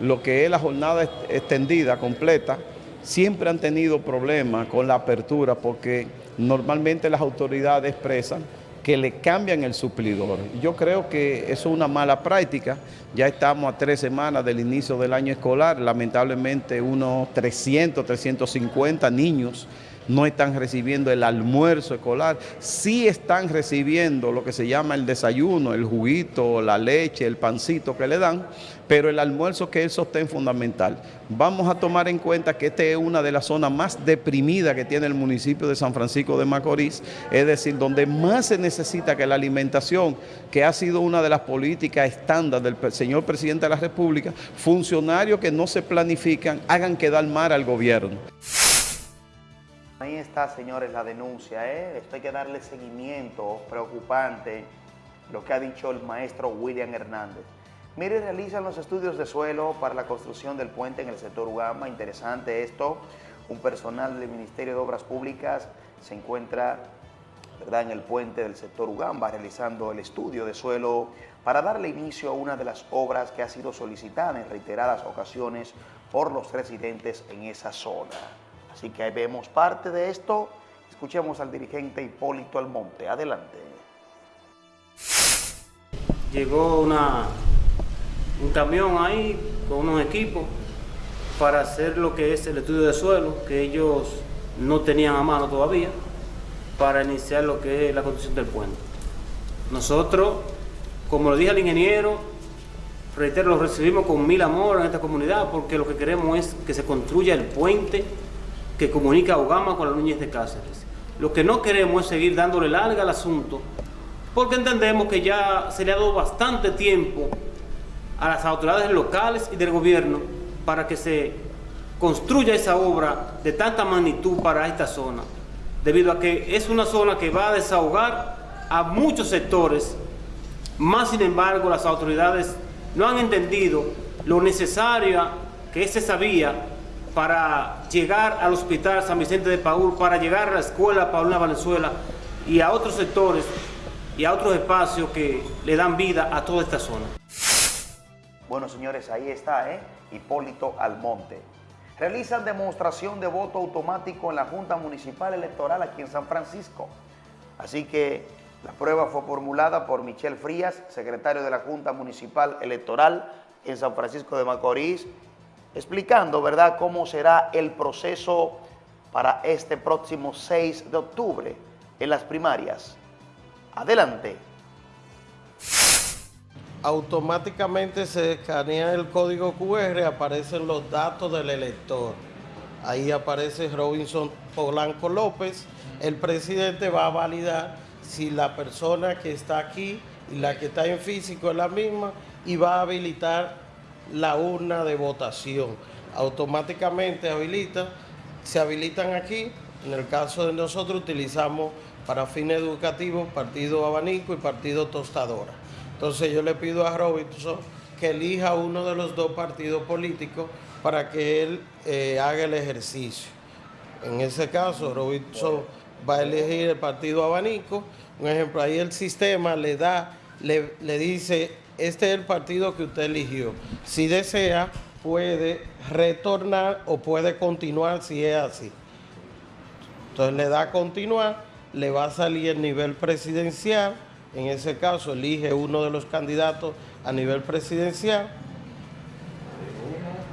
lo que es la jornada extendida, completa, siempre han tenido problemas con la apertura porque normalmente las autoridades expresan que le cambian el suplidor. Yo creo que eso es una mala práctica. Ya estamos a tres semanas del inicio del año escolar. Lamentablemente unos 300, 350 niños no están recibiendo el almuerzo escolar, sí están recibiendo lo que se llama el desayuno, el juguito, la leche, el pancito que le dan, pero el almuerzo que es sostén fundamental. Vamos a tomar en cuenta que esta es una de las zonas más deprimidas que tiene el municipio de San Francisco de Macorís, es decir, donde más se necesita que la alimentación, que ha sido una de las políticas estándar del señor presidente de la República, funcionarios que no se planifican, hagan quedar mal al gobierno. Ahí está, señores, la denuncia. ¿eh? Esto hay que darle seguimiento preocupante, lo que ha dicho el maestro William Hernández. Mire, realizan los estudios de suelo para la construcción del puente en el sector Ugama. Interesante esto. Un personal del Ministerio de Obras Públicas se encuentra ¿verdad? en el puente del sector Ugamba realizando el estudio de suelo para darle inicio a una de las obras que ha sido solicitada en reiteradas ocasiones por los residentes en esa zona. Así que ahí vemos parte de esto. Escuchemos al dirigente Hipólito Almonte. Adelante. Llegó una, un camión ahí con unos equipos para hacer lo que es el estudio de suelo, que ellos no tenían a mano todavía, para iniciar lo que es la construcción del puente. Nosotros, como lo dije al ingeniero, reitero, lo recibimos con mil amor en esta comunidad porque lo que queremos es que se construya el puente que comunica a Ogama con la Núñez de Cáceres. Lo que no queremos es seguir dándole larga al asunto, porque entendemos que ya se le ha dado bastante tiempo a las autoridades locales y del gobierno para que se construya esa obra de tanta magnitud para esta zona, debido a que es una zona que va a desahogar a muchos sectores, más sin embargo las autoridades no han entendido lo necesaria que es esa vía para llegar al hospital San Vicente de Paúl, para llegar a la escuela Paulina Valenzuela y a otros sectores y a otros espacios que le dan vida a toda esta zona. Bueno, señores, ahí está, ¿eh? Hipólito Almonte. Realizan demostración de voto automático en la Junta Municipal Electoral aquí en San Francisco. Así que la prueba fue formulada por Michelle Frías, secretario de la Junta Municipal Electoral en San Francisco de Macorís, explicando, ¿verdad?, cómo será el proceso para este próximo 6 de octubre en las primarias. Adelante. Automáticamente se escanea el código QR, aparecen los datos del elector. Ahí aparece Robinson Polanco López. El presidente va a validar si la persona que está aquí y la que está en físico es la misma y va a habilitar la urna de votación. Automáticamente habilita, se habilitan aquí. En el caso de nosotros utilizamos para fines educativos partido abanico y partido tostadora. Entonces yo le pido a Robinson que elija uno de los dos partidos políticos para que él eh, haga el ejercicio. En ese caso, Robinson va a elegir el partido abanico. Un ejemplo, ahí el sistema le da, le, le dice este es el partido que usted eligió. Si desea, puede retornar o puede continuar si es así. Entonces le da a continuar, le va a salir el nivel presidencial. En ese caso, elige uno de los candidatos a nivel presidencial.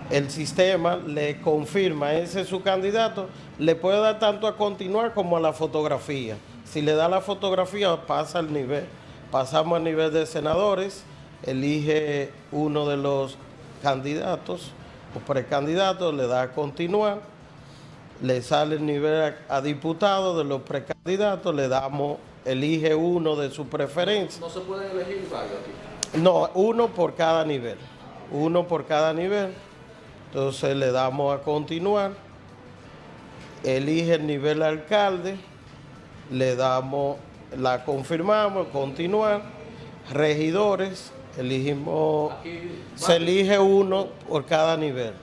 El sistema le confirma ese es su candidato. Le puede dar tanto a continuar como a la fotografía. Si le da la fotografía, pasa al nivel. Pasamos al nivel de senadores elige uno de los candidatos o precandidatos, le da a continuar, le sale el nivel a, diputado de los precandidatos, le damos, elige uno de su preferencia. ¿No se pueden elegir varios aquí? No, uno por cada nivel, uno por cada nivel. Entonces le damos a continuar, elige el nivel alcalde, le damos, la confirmamos, continuar regidores, se elige uno por cada nivel.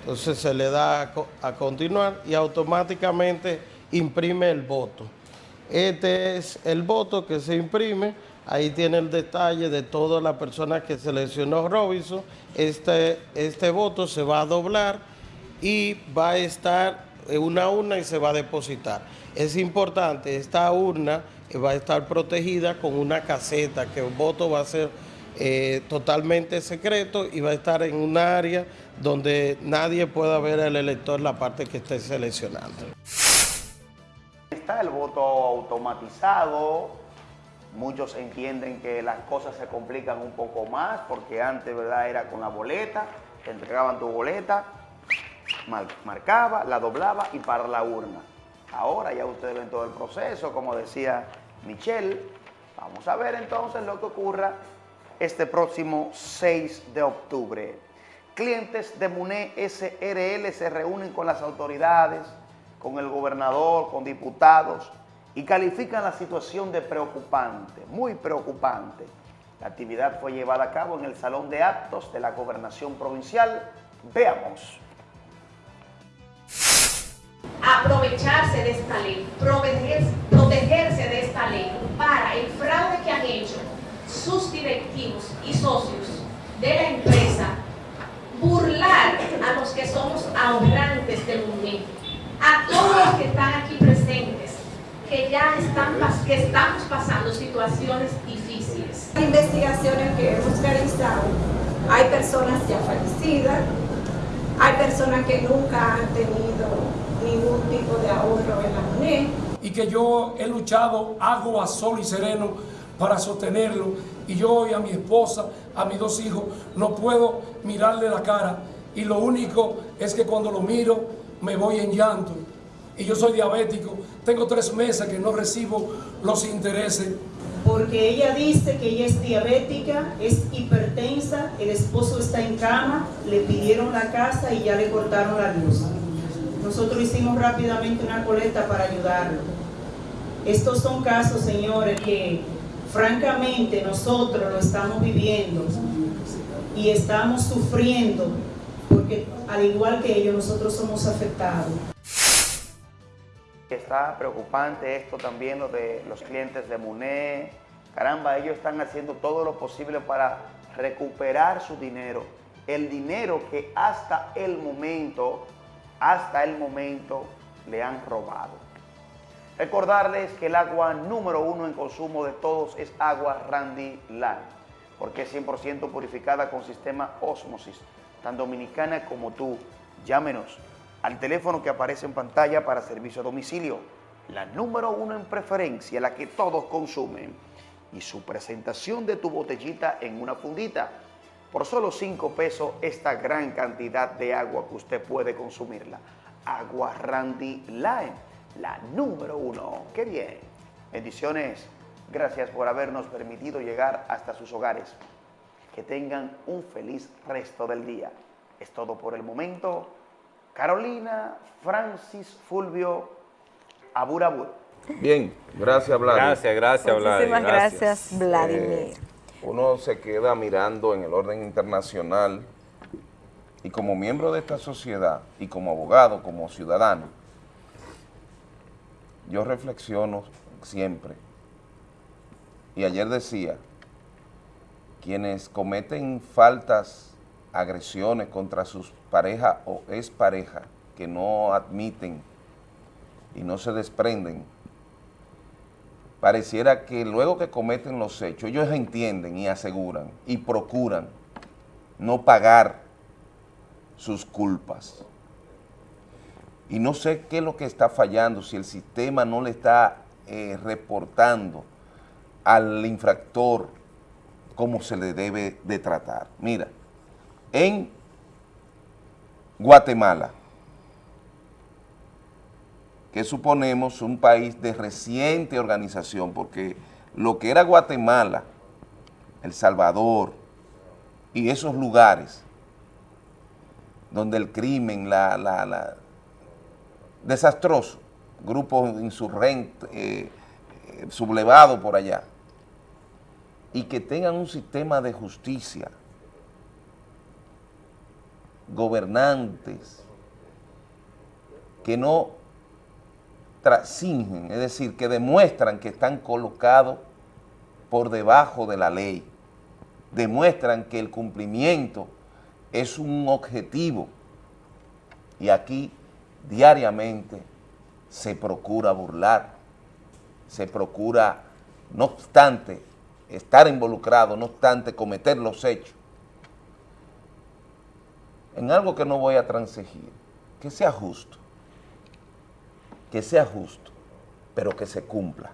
Entonces se le da a, co- a continuar y automáticamente imprime el voto. Este es el voto que se imprime. Ahí tiene el detalle de todas las personas que seleccionó Robinson. Este, este voto se va a doblar y va a estar en una urna y se va a depositar. Es importante, esta urna eh, va a estar protegida con una caseta, que el voto va a ser eh, totalmente secreto y va a estar en un área donde nadie pueda ver al elector la parte que esté seleccionando. Está el voto automatizado. Muchos entienden que las cosas se complican un poco más porque antes, ¿verdad? Era con la boleta, te entregaban tu boleta, mar- marcaba, la doblaba y para la urna. Ahora ya ustedes ven todo el proceso, como decía Michelle. Vamos a ver entonces lo que ocurra este próximo 6 de octubre. Clientes de MUNE SRL se reúnen con las autoridades, con el gobernador, con diputados y califican la situación de preocupante, muy preocupante. La actividad fue llevada a cabo en el Salón de Actos de la Gobernación Provincial. Veamos. aprovecharse de esta ley, protegerse de esta ley para el fraude que han hecho sus directivos y socios de la empresa, burlar a los que somos ahorrantes del mundo, a todos los que están aquí presentes, que ya están, que estamos pasando situaciones difíciles. investigaciones que hemos realizado, hay personas ya fallecidas, hay personas que nunca han tenido ningún tipo de ahorro en la MUNED. Y que yo he luchado agua, sol y sereno para sostenerlo y yo y a mi esposa, a mis dos hijos, no puedo mirarle la cara y lo único es que cuando lo miro me voy en llanto y yo soy diabético, tengo tres meses que no recibo los intereses. porque ella dice que ella es diabética, es hipertensa, el esposo está en cama, le pidieron la casa y ya le cortaron la luz. Nosotros hicimos rápidamente una colecta para ayudarlo. Estos son casos, señores, que francamente nosotros lo estamos viviendo y estamos sufriendo porque al igual que ellos nosotros somos afectados. Está preocupante esto también, lo de los clientes de MUNE. Caramba, ellos están haciendo todo lo posible para recuperar su dinero. El dinero que hasta el momento, hasta el momento, le han robado. Recordarles que el agua número uno en consumo de todos es agua Randy Line, porque es 100% purificada con sistema Osmosis, tan dominicana como tú. Llámenos al teléfono que aparece en pantalla para servicio a domicilio, la número uno en preferencia, la que todos consumen, y su presentación de tu botellita en una fundita. Por solo 5 pesos esta gran cantidad de agua que usted puede consumirla. Agua Randy Lime, la número uno. ¡Qué bien! Bendiciones. Gracias por habernos permitido llegar hasta sus hogares. Que tengan un feliz resto del día. Es todo por el momento. Carolina Francis Fulvio Aburabur. Bien, gracias Vladimir. Gracias, gracias, Vladimir. Muchísimas gracias, Vladimir. Eh, uno se queda mirando en el orden internacional y como miembro de esta sociedad y como abogado, como ciudadano, yo reflexiono siempre. Y ayer decía, quienes cometen faltas, agresiones contra sus parejas o expareja que no admiten y no se desprenden, pareciera que luego que cometen los hechos, ellos entienden y aseguran y procuran no pagar sus culpas. Y no sé qué es lo que está fallando, si el sistema no le está eh, reportando al infractor cómo se le debe de tratar. Mira, en Guatemala, que suponemos un país de reciente organización, porque lo que era Guatemala, El Salvador y esos lugares donde el crimen, la, la, la desastroso, grupos insurgentes, eh, eh, sublevados por allá, y que tengan un sistema de justicia, gobernantes, que no trasingen, es decir, que demuestran que están colocados por debajo de la ley, demuestran que el cumplimiento es un objetivo. Y aquí diariamente se procura burlar, se procura, no obstante, estar involucrado, no obstante, cometer los hechos, en algo que no voy a transigir, que sea justo, que sea justo, pero que se cumpla.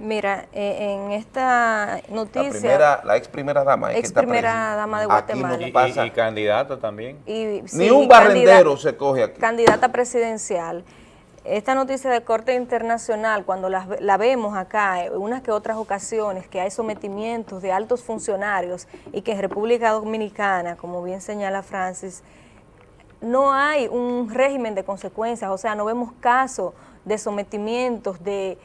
Mira, eh, en esta noticia... La, primera, la ex primera dama. Es ex que está primera presa. dama de Aquí Guatemala. no Y, pasa. y- y candidata también. Y, sí, Ni un barrendero se coge aquí. Candidata presidencial. Esta noticia de corte internacional, cuando la, la vemos acá en unas que otras ocasiones, que hay sometimientos de altos funcionarios y que en República Dominicana, como bien señala Francis, no hay un régimen de consecuencias, o sea, no vemos casos de sometimientos, de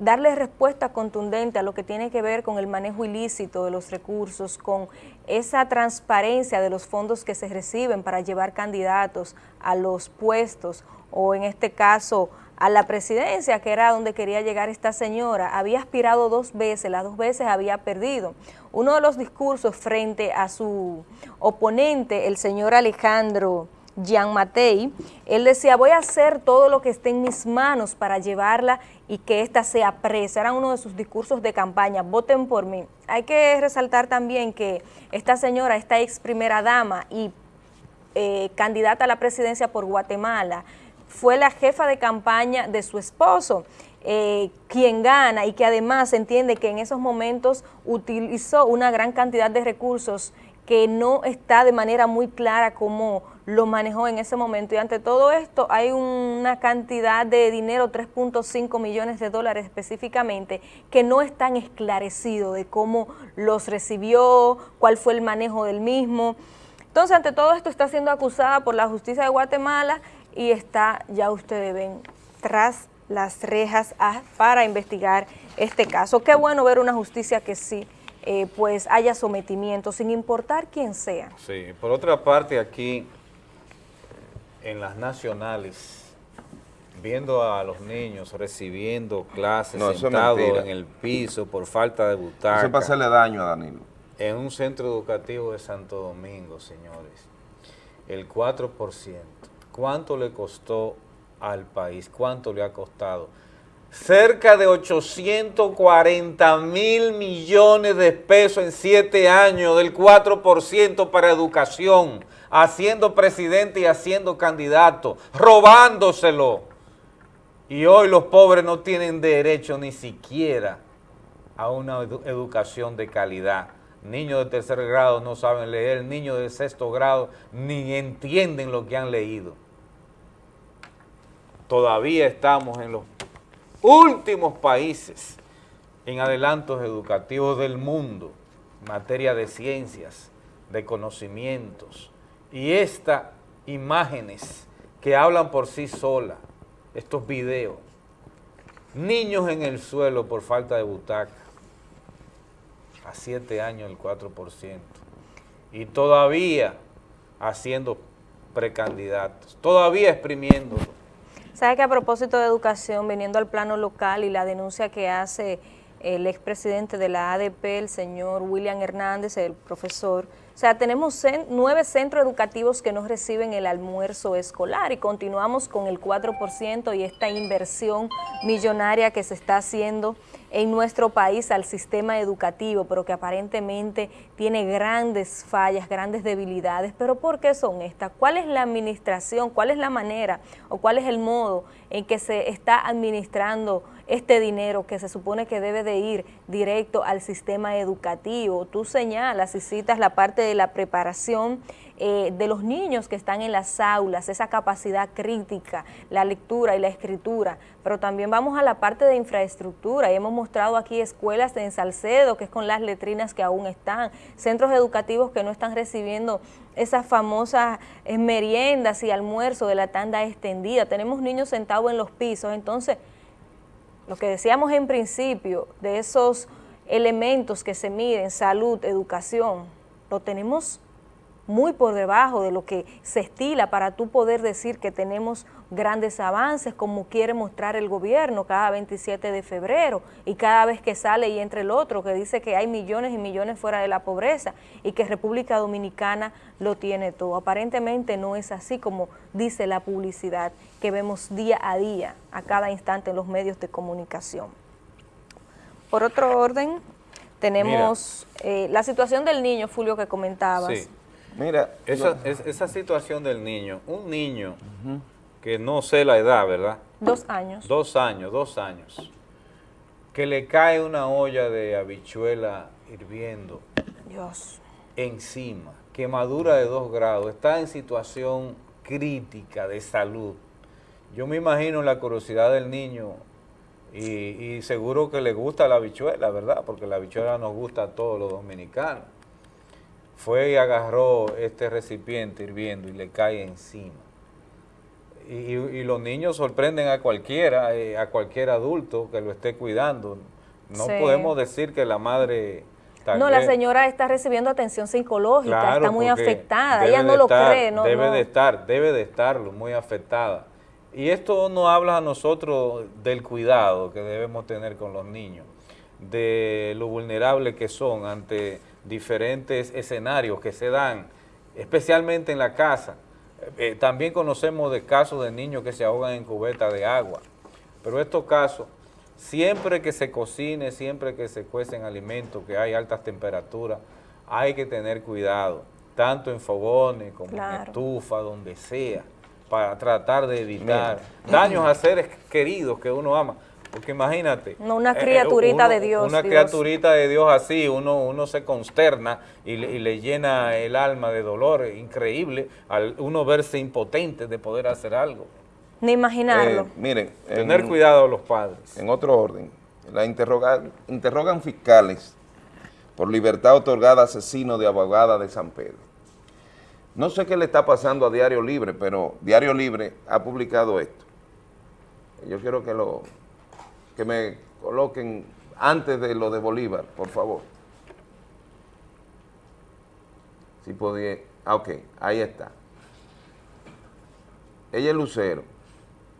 darle respuesta contundente a lo que tiene que ver con el manejo ilícito de los recursos, con esa transparencia de los fondos que se reciben para llevar candidatos a los puestos o en este caso a la presidencia, que era donde quería llegar esta señora, había aspirado dos veces, las dos veces había perdido. Uno de los discursos frente a su oponente, el señor Alejandro Jean Matei, él decía, voy a hacer todo lo que esté en mis manos para llevarla y que ésta sea presa. Era uno de sus discursos de campaña, voten por mí. Hay que resaltar también que esta señora, esta ex primera dama y eh, candidata a la presidencia por Guatemala, fue la jefa de campaña de su esposo, eh, quien gana y que además entiende que en esos momentos utilizó una gran cantidad de recursos que no está de manera muy clara cómo lo manejó en ese momento. Y ante todo esto hay una cantidad de dinero, 3.5 millones de dólares específicamente, que no están esclarecidos de cómo los recibió, cuál fue el manejo del mismo. Entonces, ante todo esto está siendo acusada por la justicia de Guatemala y está, ya ustedes ven, tras las rejas a- para investigar este caso. Qué bueno ver una justicia que sí, eh, pues haya sometimiento, sin importar quién sea. Sí, por otra parte aquí, en las nacionales, viendo a los niños recibiendo clases No, sentados en el piso por falta de butaca. Eso es para hacerle daño a Danilo. En un centro educativo de Santo Domingo, señores, el 4%, ¿cuánto le costó al país? ¿Cuánto le ha costado? Cerca de 840 mil millones de pesos en siete años, del 4% para educación, haciendo presidente y haciendo candidato, robándoselo. Y hoy los pobres no tienen derecho ni siquiera a una edu- educación de calidad. Niños de tercer grado no saben leer, niños de sexto grado ni entienden lo que han leído. Todavía estamos en los últimos países en adelantos educativos del mundo, en materia de ciencias, de conocimientos. Y estas imágenes que hablan por sí solas, estos videos, niños en el suelo por falta de butaca, a siete años el 4%, y todavía haciendo precandidatos, todavía exprimiéndolo. ¿Sabe que a propósito de educación, viniendo al plano local y la denuncia que hace el expresidente de la ADP, el señor William Hernández, el profesor, o sea, tenemos nueve centros educativos que no reciben el almuerzo escolar y continuamos con el 4% y esta inversión millonaria que se está haciendo en nuestro país al sistema educativo, pero que aparentemente tiene grandes fallas, grandes debilidades. ¿Pero por qué son estas? ¿Cuál es la administración? ¿Cuál es la manera o cuál es el modo en que se está administrando este dinero que se supone que debe de ir directo al sistema educativo? Tú señalas y citas la parte de la preparación eh, de los niños que están en las aulas, esa capacidad crítica, la lectura y la escritura, pero también vamos a la parte de infraestructura. Y hemos mostrado aquí escuelas en Salcedo, que es con las letrinas que aún están, centros educativos que no están recibiendo esas famosas eh, meriendas y almuerzos de la tanda extendida, tenemos niños sentados en los pisos, entonces lo que decíamos en principio de esos elementos que se miden, salud, educación, lo tenemos muy por debajo de lo que se estila para tú poder decir que tenemos grandes avances como quiere mostrar el gobierno cada 27 de febrero y cada vez que sale y entra el otro que dice que hay millones y millones fuera de la pobreza y que República Dominicana lo tiene todo. Aparentemente no es así como dice la publicidad que vemos día a día, a cada instante en los medios de comunicación. Por otro orden, tenemos eh, la situación del niño, Fulvio, que comentabas. Sí. Mira, esa, es- esa situación del niño, un niño que no sé la edad, ¿verdad? Dos años. Dos años, dos años, que le cae una olla de habichuela hirviendo Dios. encima, quemadura de dos grados, está en situación crítica de salud. Yo me imagino la curiosidad del niño y, y seguro que le gusta la habichuela, ¿verdad? Porque la habichuela nos gusta a todos los dominicanos. Fue y agarró este recipiente hirviendo y le cae encima. Y, y- los niños sorprenden a cualquiera, eh, a cualquier adulto que lo esté cuidando. No Sí. podemos decir que la madre... No, la señora está recibiendo atención psicológica, Claro, está muy afectada, ella no lo estar- cree, no, debe no. de estar, debe de estarlo, muy afectada. Y esto nos habla a nosotros del cuidado que debemos tener con los niños, de lo vulnerables que son ante diferentes escenarios que se dan, especialmente en la casa. Eh, también conocemos de casos de niños que se ahogan en cubeta de agua, pero estos casos, siempre que se cocine, siempre que se cuecen alimentos, que hay altas temperaturas, hay que tener cuidado, tanto en fogones como en estufa, donde sea, para tratar de evitar daños a seres queridos que uno ama. Porque imagínate. No, una eh, criaturita uno- de Dios, Una Dios. criaturita de Dios así, uno, uno se consterna y le, y le llena el alma de dolor, increíble, al uno verse impotente de poder hacer algo. Ni imaginarlo. Eh, miren, Tener en- cuidado los padres. En otro orden, la interroga- interrogan fiscales por libertad otorgada a asesino de abogada de San Pedro. No sé qué le está pasando a Diario Libre, pero Diario Libre ha publicado esto. Yo quiero que lo que me coloquen antes de lo de Bolívar, por favor. Si podía. Ah, ok, ahí está. Ella es Lucero.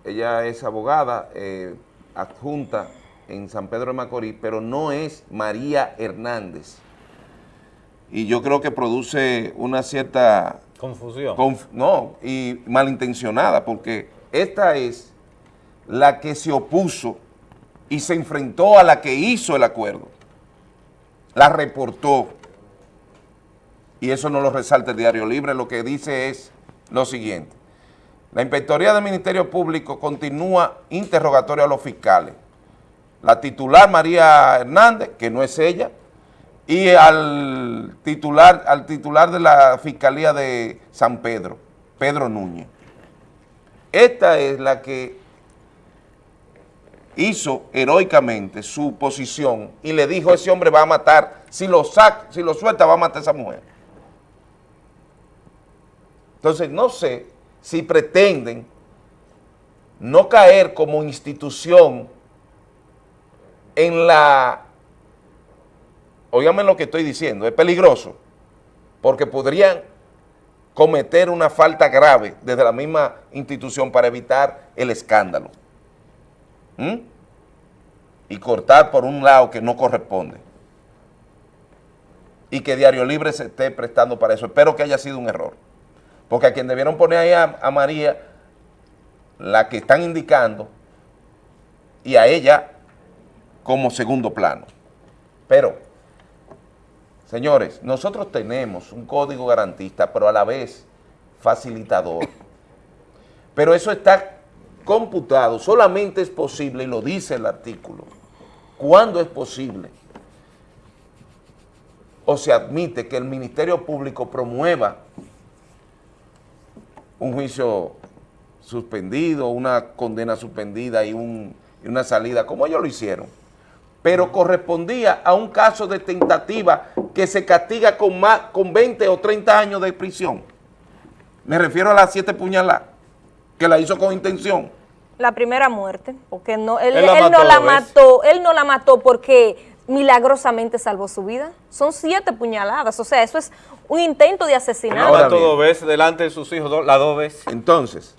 Ella es abogada eh, adjunta en San Pedro de Macorís, pero no es María Hernández. Y yo creo que produce una cierta Confusión. Conf- no, y malintencionada, porque esta es la que se opuso y se enfrentó a la que hizo el acuerdo. La reportó. Y eso no lo resalta el Diario Libre, lo que dice es lo siguiente. La Inspectoría del Ministerio Público continúa interrogatorio a los fiscales. La titular María Hernández, que no es ella, y al titular, al titular de la Fiscalía de San Pedro, Pedro Núñez. Esta es la que hizo heroicamente su posición y le dijo, ese hombre va a matar, si lo saca, si lo suelta va a matar a esa mujer. Entonces, no sé si pretenden no caer como institución en la Óigame lo que estoy diciendo, es peligroso, porque podrían cometer una falta grave desde la misma institución para evitar el escándalo. ¿Mm? Y cortar por un lado que no corresponde. Y que Diario Libre se esté prestando para eso. Espero que haya sido un error. Porque a quien debieron poner ahí a, a María, la que están indicando, y a ella como segundo plano. Pero Señores, nosotros tenemos un código garantista, pero a la vez facilitador. Pero eso está computado, solamente es posible, y lo dice el artículo, cuando es posible, o se admite que el Ministerio Público promueva un juicio suspendido, una condena suspendida y, un- y una salida, como ellos lo hicieron pero correspondía a un caso de tentativa que se castiga con, con 20 o 30 años de prisión. Me refiero a las siete puñaladas, que la hizo con intención. La primera muerte, porque no, él, Él la él mató no la mató, él no la mató porque milagrosamente salvó su vida. Son siete puñaladas, o sea, eso es un intento de asesinato. Ahora dos veces delante de sus hijos, do- las dos veces. Entonces,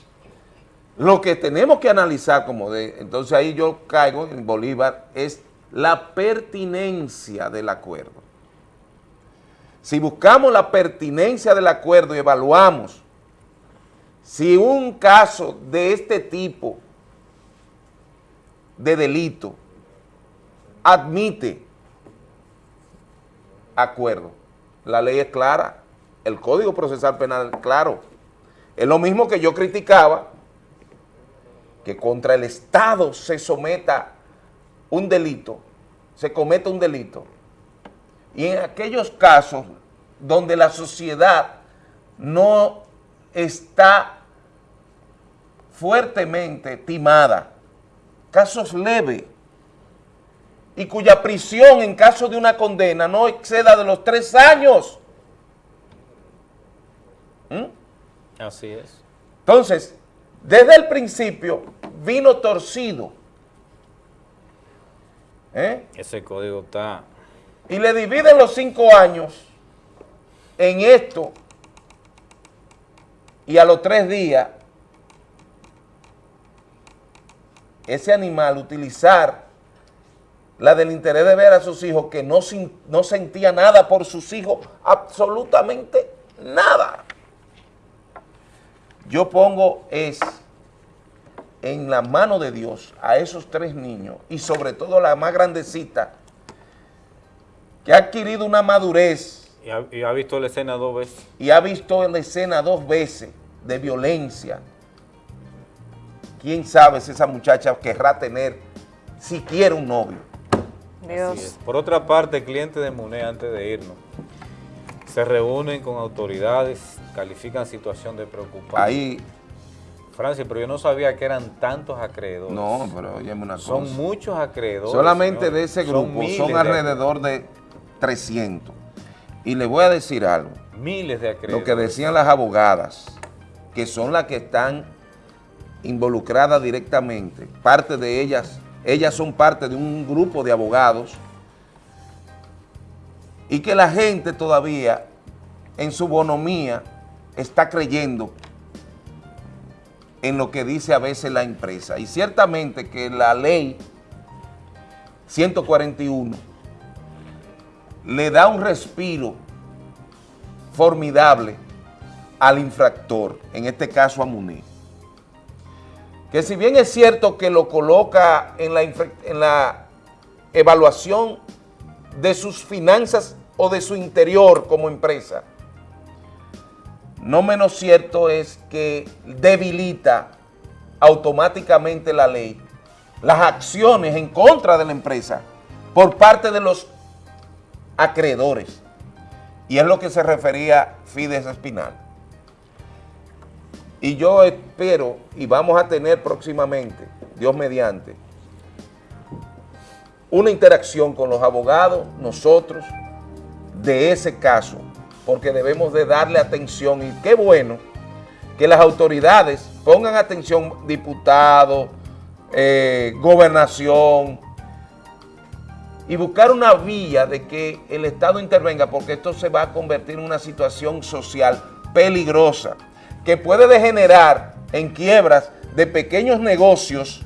lo que tenemos que analizar como de, entonces ahí yo caigo en Bolívar, es la pertinencia del acuerdo. Si buscamos la pertinencia del acuerdo y evaluamos si un caso de este tipo de delito admite acuerdo, la ley es clara, el Código Procesal Penal claro. Es lo mismo que yo criticaba, que contra el Estado se someta un delito, se cometa un delito. Y en aquellos casos donde la sociedad no está fuertemente timada, casos leves, y cuya prisión en caso de una condena no exceda de los tres años. ¿Mm? Así es. Entonces, desde el principio vino torcido. ¿Eh? Ese código está... Y le dividen los cinco años en esto y a los tres días ese animal utilizar la del interés de ver a sus hijos que no, no sentía nada por sus hijos, absolutamente nada. Yo pongo es en la mano de Dios a esos tres niños y sobre todo la más grandecita que ha adquirido una madurez Y ha, y ha visto la escena dos veces. y ha visto la escena dos veces de violencia. ¿Quién sabe si esa muchacha querrá tener siquiera un novio? Dios. Por otra parte, clientes de MUNE, antes de irnos, se reúnen con autoridades, califican situación de preocupación. Ahí, Francia, pero yo no sabía que eran tantos acreedores. no, pero óyeme una Son cosa. muchos acreedores. Solamente de ese Son grupo son de alrededor de 300. Y le voy a decir algo. Miles de acreedores. Lo que decían las abogadas, que son las que están involucradas directamente, parte de ellas, ellas son parte de un grupo de abogados, y que la gente todavía, en su bonomía, está creyendo en lo que dice a veces la empresa. Y ciertamente que la ley 141 le da un respiro formidable al infractor, en este caso a Munir. Que si bien es cierto que lo coloca en la, en la evaluación de sus finanzas o de su interior como empresa, no menos cierto es que debilita automáticamente la ley las acciones en contra de la empresa por parte de los acreedores. Y es lo que se refería Fides Espinal. Y yo espero, y vamos a tener próximamente, Dios mediante, una interacción con los abogados, nosotros, de ese caso, porque debemos de darle atención y qué bueno que las autoridades pongan atención, diputados, eh, gobernación, y buscar una vía de que el Estado intervenga, porque esto se va a convertir en una situación social peligrosa, que puede degenerar en quiebras de pequeños negocios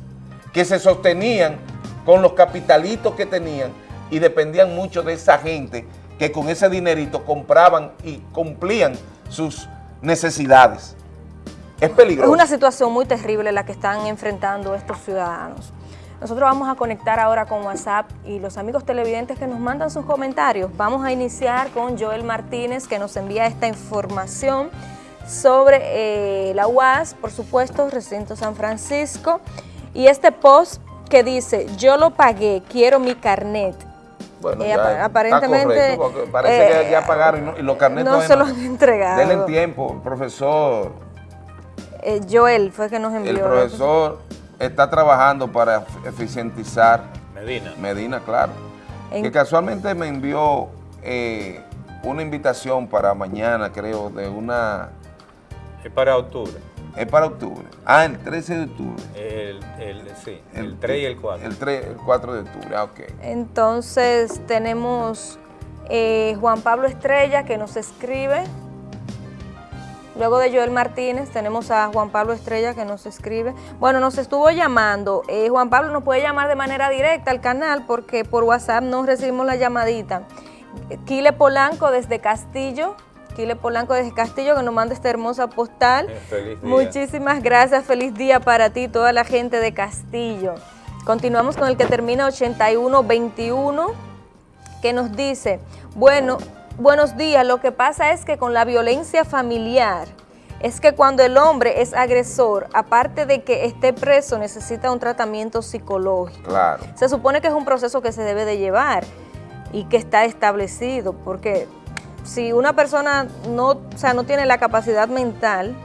que se sostenían con los capitalitos que tenían y dependían mucho de esa gente que con ese dinerito compraban y cumplían sus necesidades. Es Es peligroso. una situación muy terrible la que están enfrentando estos ciudadanos. Nosotros vamos a conectar ahora con WhatsApp y los amigos televidentes que nos mandan sus comentarios. Vamos a iniciar con Joel Martínez que nos envía esta información sobre eh, la UAS, por supuesto, Recinto San Francisco, y este post que dice, yo lo pagué, quiero mi carnet. Bueno, Eh, ya apa- está aparentemente, correcto, parece eh, que ya pagaron y, no- y los carnetos no se los han entregado. Denle tiempo, profesor. Eh, Joel fue que nos envió. El profesor está trabajando para eficientizar Medina. Medina, claro. En- Que casualmente me envió eh, una invitación para mañana, creo, de una... Es para octubre. Es para octubre. Ah, el 13 de octubre. El, el, sí, el, 3 y el 4. El 3, el 4 de octubre, ah, ok. Entonces tenemos eh, Juan Pablo Estrella que nos escribe. Luego de Joel Martínez tenemos a Juan Pablo Estrella que nos escribe. Bueno, nos estuvo llamando. Eh, Juan Pablo nos puede llamar de manera directa al canal porque por WhatsApp no recibimos la llamadita. Kile Polanco desde Castillo. Kile Polanco desde Castillo que nos manda esta hermosa postal. Eh, feliz día. Muchísimas gracias, feliz día para ti, toda la gente de Castillo. Continuamos con el que termina 8121, que nos dice, bueno, buenos días, lo que pasa es que con la violencia familiar, es que cuando el hombre es agresor, aparte de que esté preso, necesita un tratamiento psicológico. Claro. Se supone que es un proceso que se debe de llevar y que está establecido, porque si una persona no, o sea, no tiene la capacidad mental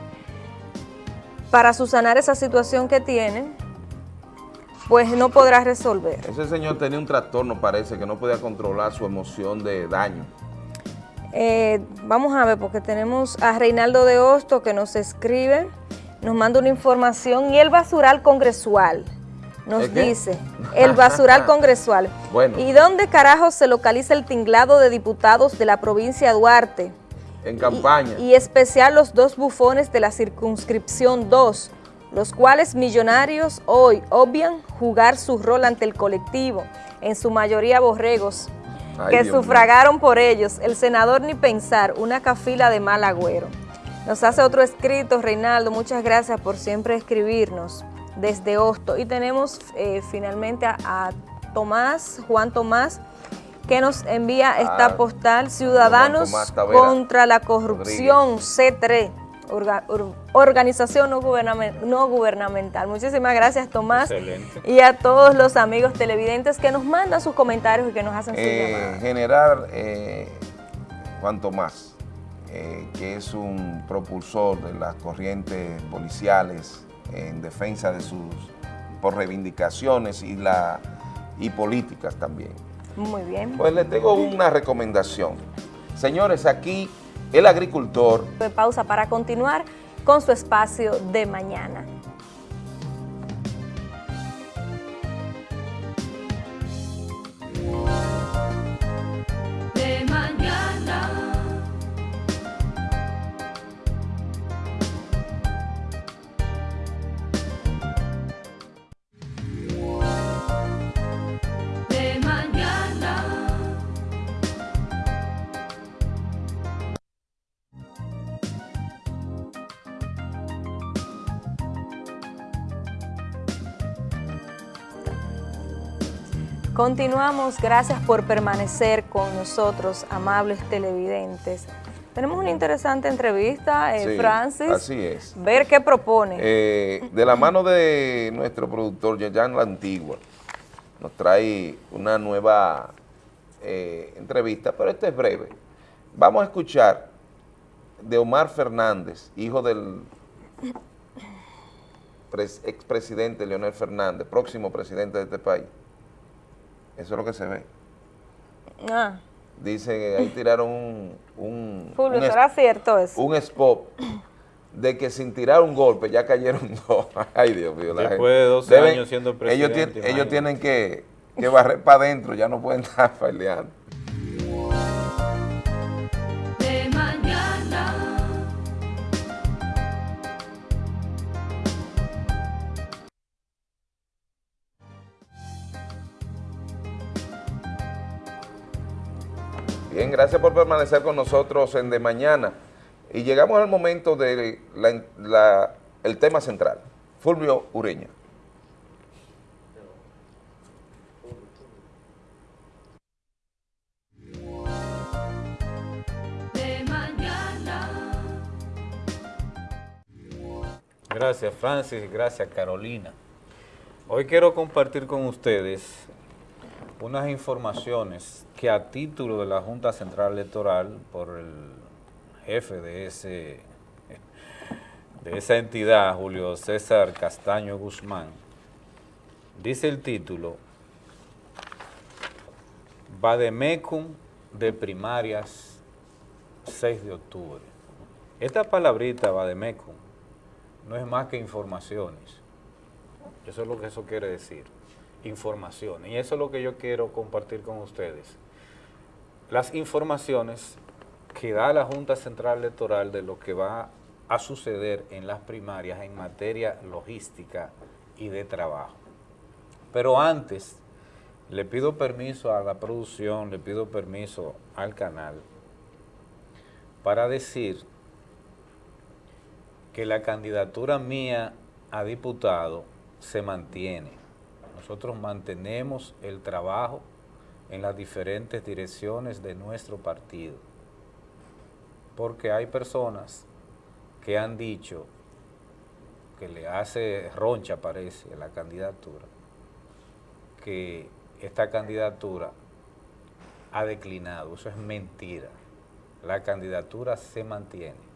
para subsanar esa situación que tiene, pues no podrá resolver. Ese señor tenía un trastorno, parece, que no podía controlar su emoción de daño. Eh, vamos a ver, porque tenemos a Reinaldo de Hosto que nos escribe, nos manda una información y el basural congresual nos dice, el basural congresual. Bueno. ¿Y dónde carajo se localiza el tinglado de diputados de la provincia de Duarte? En campaña. Y especial los dos bufones de la circunscripción 2, los cuales millonarios hoy obvian jugar su rol ante el colectivo, en su mayoría borregos, Ay, que Dios sufragaron por ellos. El senador ni pensar, una cafila de mal agüero. Nos hace otro escrito, Reinaldo, muchas gracias por siempre escribirnos desde Hosto. Y tenemos eh, finalmente a, a Tomás, Juan Tomás, que nos envía esta Ah, postal, Ciudadanos contra la corrupción, C3, orga- or- organización no, gubernamen- no gubernamental. Muchísimas gracias, Tomás, Excelente. y a todos los amigos televidentes que nos mandan sus comentarios y que nos hacen sus Eh, llamadas. generar eh, Juan Tomás, eh, que es un propulsor de las corrientes policiales en defensa de sus por reivindicaciones y la y políticas también. Muy bien. Pues les tengo una recomendación. Señores, aquí el agricultor de pausa para continuar con su espacio de mañana. Continuamos, gracias por permanecer con nosotros, amables televidentes. Tenemos una interesante entrevista, eh, Sí, Francis. así es. Ver qué propone. Eh, de la mano de nuestro productor Yayan La Antigua, nos trae una nueva eh, entrevista, pero esta es breve. Vamos a escuchar de Omar Fernández, hijo del pres- expresidente Leonel Fernández, próximo presidente de este país. Eso es lo que se ve. Ah, Dice que ahí tiraron un, un, Fulvio, un es- ¿será cierto eso? un spot de que sin tirar un golpe ya cayeron dos. Ay, Dios mío. la Después de gente- 12 años siendo ellos, presidente, ellos imagínate. tienen que, que barrer para adentro, ya no pueden estar peleando. Gracias por permanecer con nosotros en De Mañana. Y llegamos al momento del tema central. Fulvio Ureña. de mañana. Gracias Francis, gracias Carolina. Hoy quiero compartir con ustedes unas informaciones que a título de la Junta Central Electoral, por el jefe de, ese, de esa entidad, Julio César Castaño Guzmán, dice el título, Bademecum de primarias 6 de octubre. Esta palabrita Bademecum no es más que informaciones. Eso es lo que eso quiere decir, informaciones. Y eso es lo que yo quiero compartir con ustedes. Las informaciones que da la Junta Central Electoral de lo que va a suceder en las primarias en materia logística y de trabajo. Pero antes, le pido permiso a la producción, le pido permiso al canal para decir que la candidatura mía a diputado se mantiene. Nosotros mantenemos el trabajo en las diferentes direcciones de nuestro partido, porque hay personas que han dicho que le hace roncha, parece, la candidatura, que esta candidatura ha declinado. Eso es mentira. La candidatura se mantiene.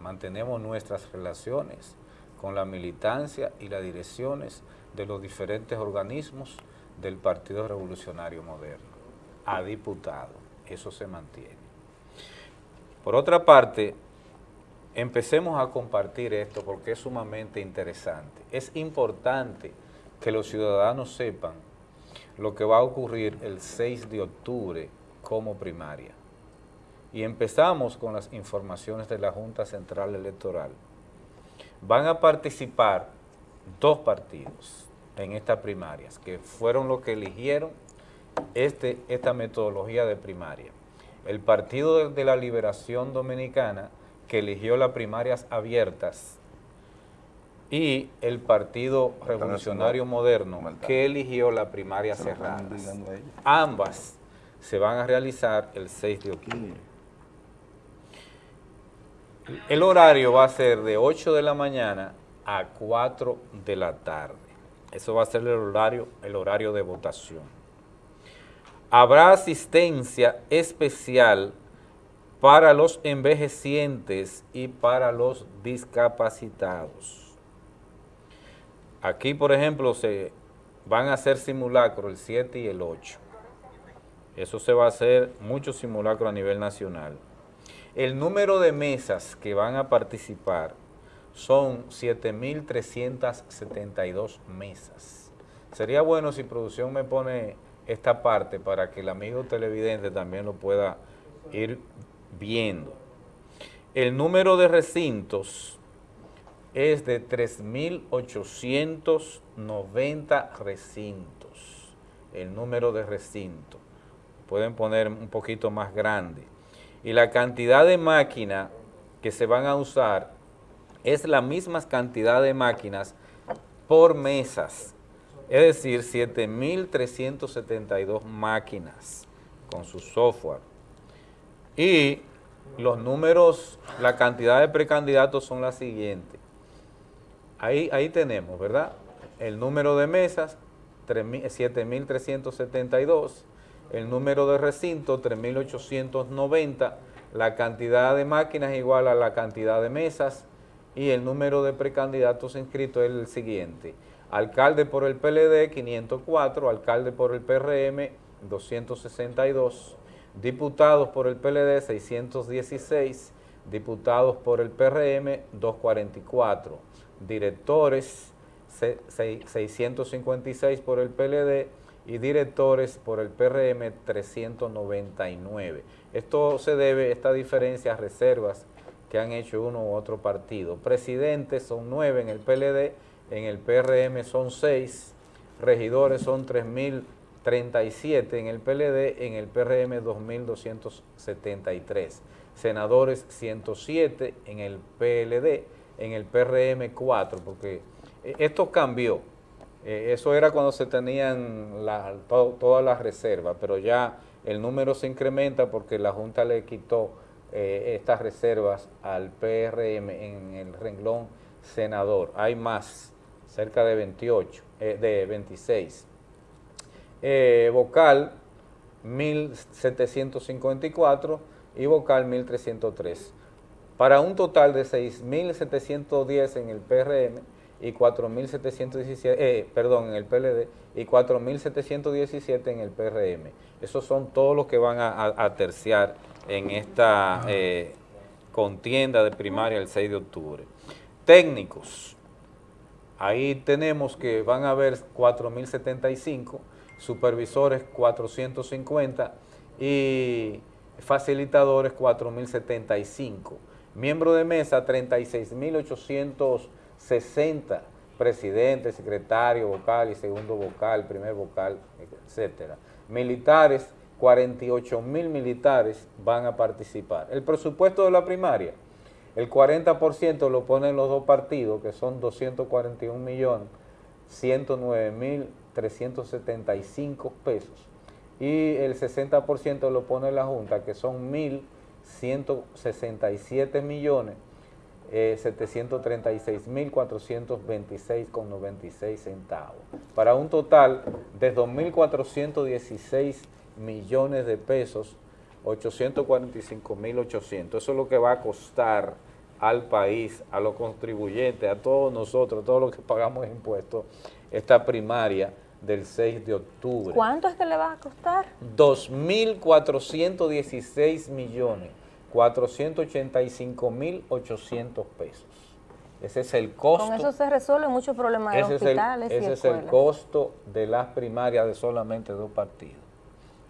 Mantenemos nuestras relaciones con la militancia y las direcciones de los diferentes organismos del Partido Revolucionario Moderno. A diputado. Eso se mantiene. Por otra parte, empecemos a compartir esto porque es sumamente interesante. Es importante que los ciudadanos sepan lo que va a ocurrir el 6 de octubre como primaria. Y empezamos con las informaciones de la Junta Central Electoral. Van a participar dos partidos en estas primarias, que fueron los que eligieron este, esta metodología de primaria. El Partido de la Liberación Dominicana, que eligió las primarias abiertas, y el Partido Revolucionario Moderno, que eligió la primaria cerrada. Ambas se van a realizar el 6 de octubre. El horario va a ser de 8 de la mañana a 4 de la tarde. Eso va a ser el horario, el horario de votación. Habrá asistencia especial para los envejecientes y para los discapacitados. Aquí, por ejemplo, se van a hacer simulacros el 7 y el 8. Eso se va a hacer muchos simulacros a nivel nacional. El número de mesas que van a participar son 7.372 mesas. Sería bueno si producción me pone esta parte para que el amigo televidente también lo pueda ir viendo. El número de recintos es de 3.890 recintos, el número de recintos. Pueden poner un poquito más grande. Y la cantidad de máquinas que se van a usar es la misma cantidad de máquinas por mesas, es decir, 7.372 máquinas con su software. Y los números, la cantidad de precandidatos son las siguientes. Ahí, ahí tenemos, ¿verdad? El número de mesas, 7.372, el número de recinto, 3.890, la cantidad de máquinas igual a la cantidad de mesas y el número de precandidatos inscritos es el siguiente. Alcalde por el PLD, 504, alcalde por el PRM, 262, diputados por el PLD, 616, diputados por el PRM, 244 directores 656 por el PLD y directores por el PRM 399. Esto se debe, esta diferencia, a reservas que han hecho uno u otro partido. Presidentes son 9 en el PLD, en el PRM son 6, regidores son 3.037 en el PLD, en el PRM 2.273, senadores 107 en el PLD, en el PRM 4, porque eh, esto cambió. Eh, eso era cuando se tenían todas las reservas, pero ya el número se incrementa porque la Junta le quitó eh, estas reservas al PRM en el renglón senador. Hay más, cerca de 28, de 26. vocal 1754 y vocal 1303 para un total de 6.710 en el PRM y 4.717, eh, perdón, en el PLD y 4.717 en el PRM. Esos son todos los que van a, terciar en esta eh, contienda de primaria el 6 de octubre. técnicos. Ahí tenemos que van a haber 4.075, supervisores 450 y facilitadores 4.075. Miembro de mesa 36.860, presidente, secretario, vocal y segundo vocal, primer vocal, etcétera. Militares, 48 mil militares van a participar. El presupuesto de la primaria, el 40% lo ponen los dos partidos, que son 241 millones, 109 mil 375 pesos. Y el 60% lo pone la Junta, que son 1.167 millones, eh, 736 mil 426 con 96 centavos. Para un total de 2.416 millones de pesos, 845 mil 800. Eso es lo que va a costar al país, a los contribuyentes, a todos nosotros, a todos los que pagamos impuestos, esta primaria del 6 de octubre. ¿Cuánto es que le va a costar? 2.416 millones, 485 mil 800 pesos. Ese es el costo. Con eso se resuelven muchos problemas de ese es el, hospitales y ese es el costo de las primarias de solamente dos partidos.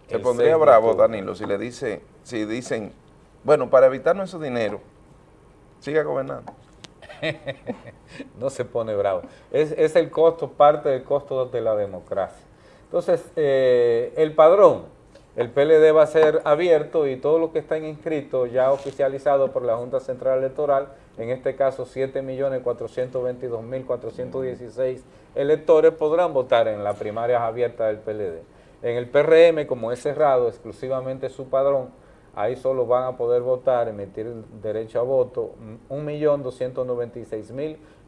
Se pondría 6 de bravo. Danilo, si le dice, si dicen, bueno, para evitarnos ese dinero, siga gobernando. no se pone bravo. Es, es el costo, parte del costo de la democracia. Entonces, eh, el padrón, el PLD va a ser abierto y todos los que están inscritos, ya oficializados por la Junta Central Electoral, en este caso 7.422.416 electores, podrán votar en las primarias abiertas del PLD. En el PRM, como es cerrado, exclusivamente su padrón, ahí solo van a poder votar, emitir derecho a voto,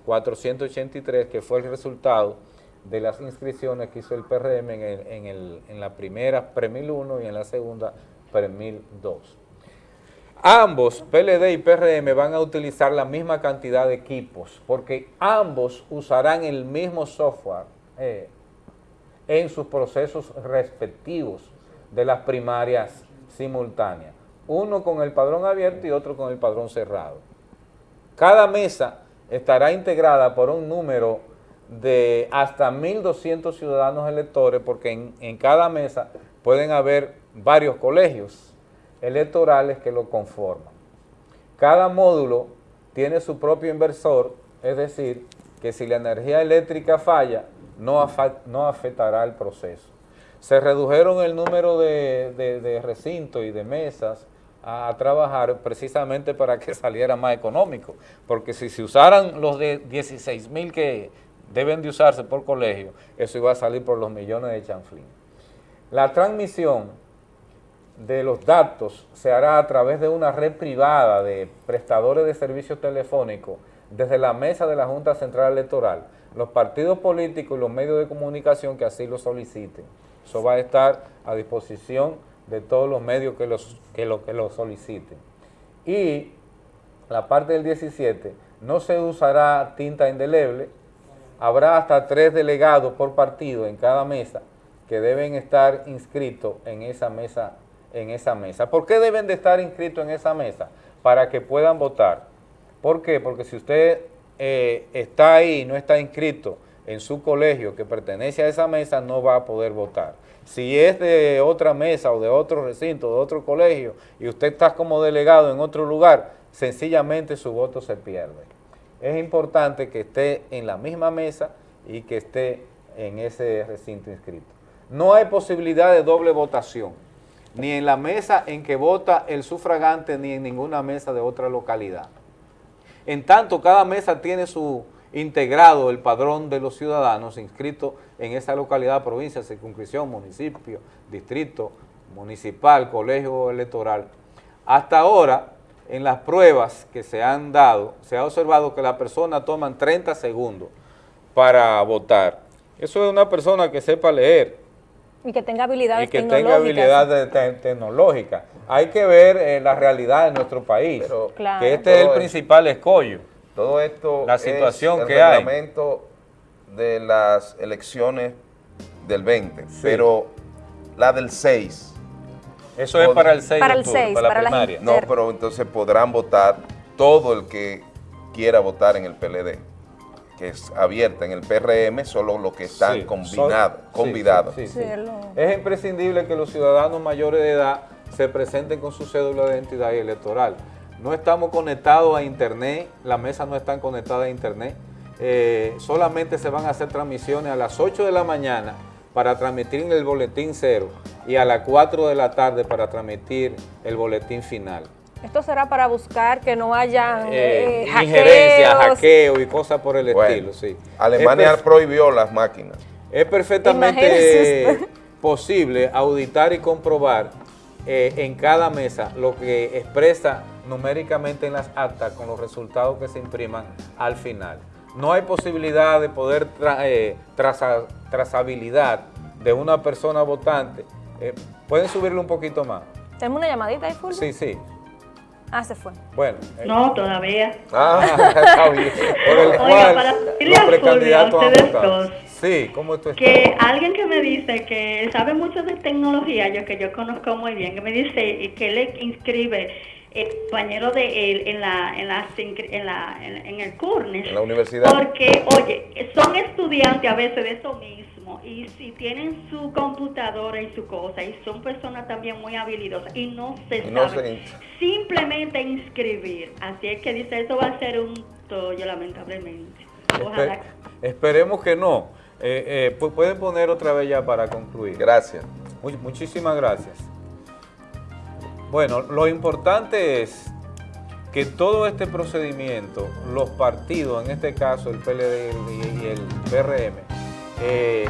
1.296.483, que fue el resultado de las inscripciones que hizo el PRM en, el- en el- en la primera Premil 1 y en la segunda Premil 2. Ambos, PLD y PRM, van a utilizar la misma cantidad de equipos, porque ambos usarán el mismo software eh, en sus procesos respectivos de las primarias simultáneas. Uno con el padrón abierto y otro con el padrón cerrado. Cada mesa estará integrada por un número de hasta 1.200 ciudadanos electores, porque en, en cada mesa pueden haber varios colegios electorales que lo conforman. Cada módulo tiene su propio inversor, es decir, que si la energía eléctrica falla, no, afectará el proceso. Se redujeron el número de, recintos y de mesas a, a trabajar precisamente para que saliera más económico, porque si se usaran los de 16 mil que deben de usarse por colegio, eso iba a salir por los millones de chanflín. La transmisión de los datos se hará a través de una red privada de prestadores de servicios telefónicos desde la mesa de la Junta Central Electoral, los partidos políticos y los medios de comunicación que así lo soliciten. Eso va a estar a disposición de todos los medios que, los, que, lo, que lo soliciten. Y la parte del 17, no se usará tinta indeleble, habrá hasta tres delegados por partido en cada mesa que deben estar inscritos en esa mesa. En esa mesa. ¿Por qué deben de estar inscritos en esa mesa? Para que puedan votar. ¿Por qué? Porque si usted eh, está ahí y no está inscrito en su colegio que pertenece a esa mesa, no va a poder votar. Si es de otra mesa o de otro recinto, de otro colegio, y usted está como delegado en otro lugar, sencillamente su voto se pierde. Es importante que esté en la misma mesa y que esté en ese recinto inscrito. No hay posibilidad de doble votación, ni en la mesa en que vota el sufragante, ni en ninguna mesa de otra localidad. En tanto, cada mesa tiene su integrado el padrón de los ciudadanos inscritos en esa localidad, provincia, circunscripción, municipio, distrito, municipal, colegio electoral. Hasta ahora, en las pruebas que se han dado, se ha observado que las personas toman 30 segundos para votar. Eso es una persona que sepa leer, Y que tenga habilidades y que tenga tecnológicas. habilidades te- tecnológicas. Hay que ver eh, la realidad de nuestro país, Claro. que este es el es- principal escollo. Todo esto La es situación el que hay. reglamento de las elecciones del 20, pero la del 6. Eso es para el 6 Para el 6, para la para las primaria. No, pero entonces podrán votar todo el que quiera votar en el PLD, que es abierta en el PRM, solo los que están Sí, combinados, convidados. sí, sí, sí. Es imprescindible que los ciudadanos mayores de edad se presenten con su cédula de identidad y electoral. No estamos conectados a internet, las mesas no están conectadas a internet. Eh, solamente se van a hacer transmisiones a las 8 de la mañana para transmitir el boletín cero y a las 4 de la tarde para transmitir el boletín final. Esto será para buscar que no haya Eh, eh, injerencia, hackeos. hackeo y cosas por el Bueno, estilo, sí. Alemania Es prohibió las máquinas. es perfectamente posible auditar y comprobar eh, en cada mesa lo que expresa numéricamente en las actas con los resultados que se impriman al final. No hay posibilidad de poder tra- eh, traza- trazabilidad de una persona votante. Eh, ¿Pueden subirlo un poquito más? ¿Tenemos una llamadita ahí, Fulvio? Sí, sí. Ah, se fue. Bueno. eh, No, todavía. Ah, está bien. Por el Oiga, cual para decirle los precandidatos a Sí, ¿cómo tú estás? que alguien que me dice que sabe mucho de tecnología, yo que yo conozco muy bien, que me dice que le inscribe el compañero de él en la en la en la en, en el CURNES En la universidad. porque oye son estudiantes a veces de eso mismo y si tienen su computadora y su cosa y son personas también muy habilidosas y no se Y no saben se- simplemente inscribir así es que dice eso va a ser un tollo lamentablemente ojalá Espe- esperemos que no. Eh, eh, pu- pueden poner otra vez ya para concluir. Gracias. Mu- muchísimas gracias. Bueno, lo importante es que todo este procedimiento, los partidos, en este caso el PLD y el PRM, eh,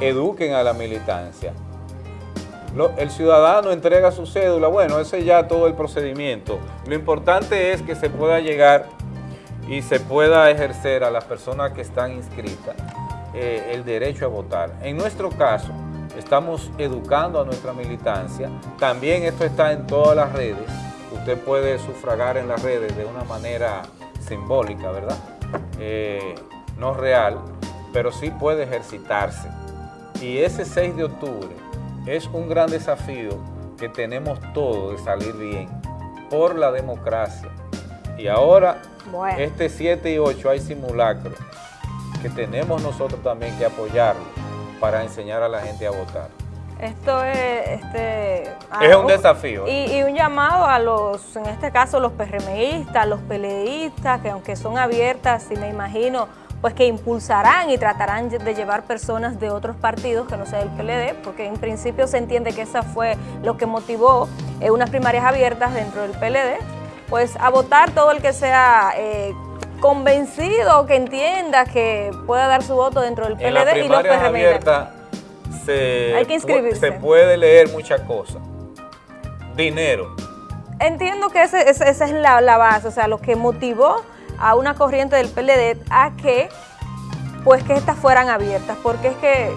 eduquen a la militancia. El ciudadano entrega su cédula, bueno, ese es ya todo el procedimiento. Lo importante es que se pueda llegar y se pueda ejercer a las personas que están inscritas eh, el derecho a votar. En nuestro caso, estamos educando a nuestra militancia. También esto está en todas las redes. Usted puede sufragar en las redes de una manera simbólica, ¿verdad? Eh, no real, pero sí puede ejercitarse. Y ese 6 de octubre es un gran desafío que tenemos todos de salir bien por la democracia. Y ahora, Bueno. este 7 y 8 hay simulacro que tenemos nosotros también que apoyarlo para enseñar a la gente a votar. Esto es, este, a- Es un desafío. ¿eh? Y, y un llamado a los, en este caso, los PRMistas, los peleistas, que aunque son abiertas, y me imagino, pues que impulsarán y tratarán de llevar personas de otros partidos que no sea del PLD, porque en principio se entiende que esa fue lo que motivó eh, unas primarias abiertas dentro del PLD, pues a votar todo el que sea eh, convencido, que entienda que pueda dar su voto dentro del En la PLD y los PRMistas. abierta se, Hay que inscribirse. se puede leer muchas cosas. Dinero. Entiendo que ese- ese- esa es la, la base, o sea, lo que motivó a una corriente del PLD a que, pues, que estas fueran abiertas, porque es que,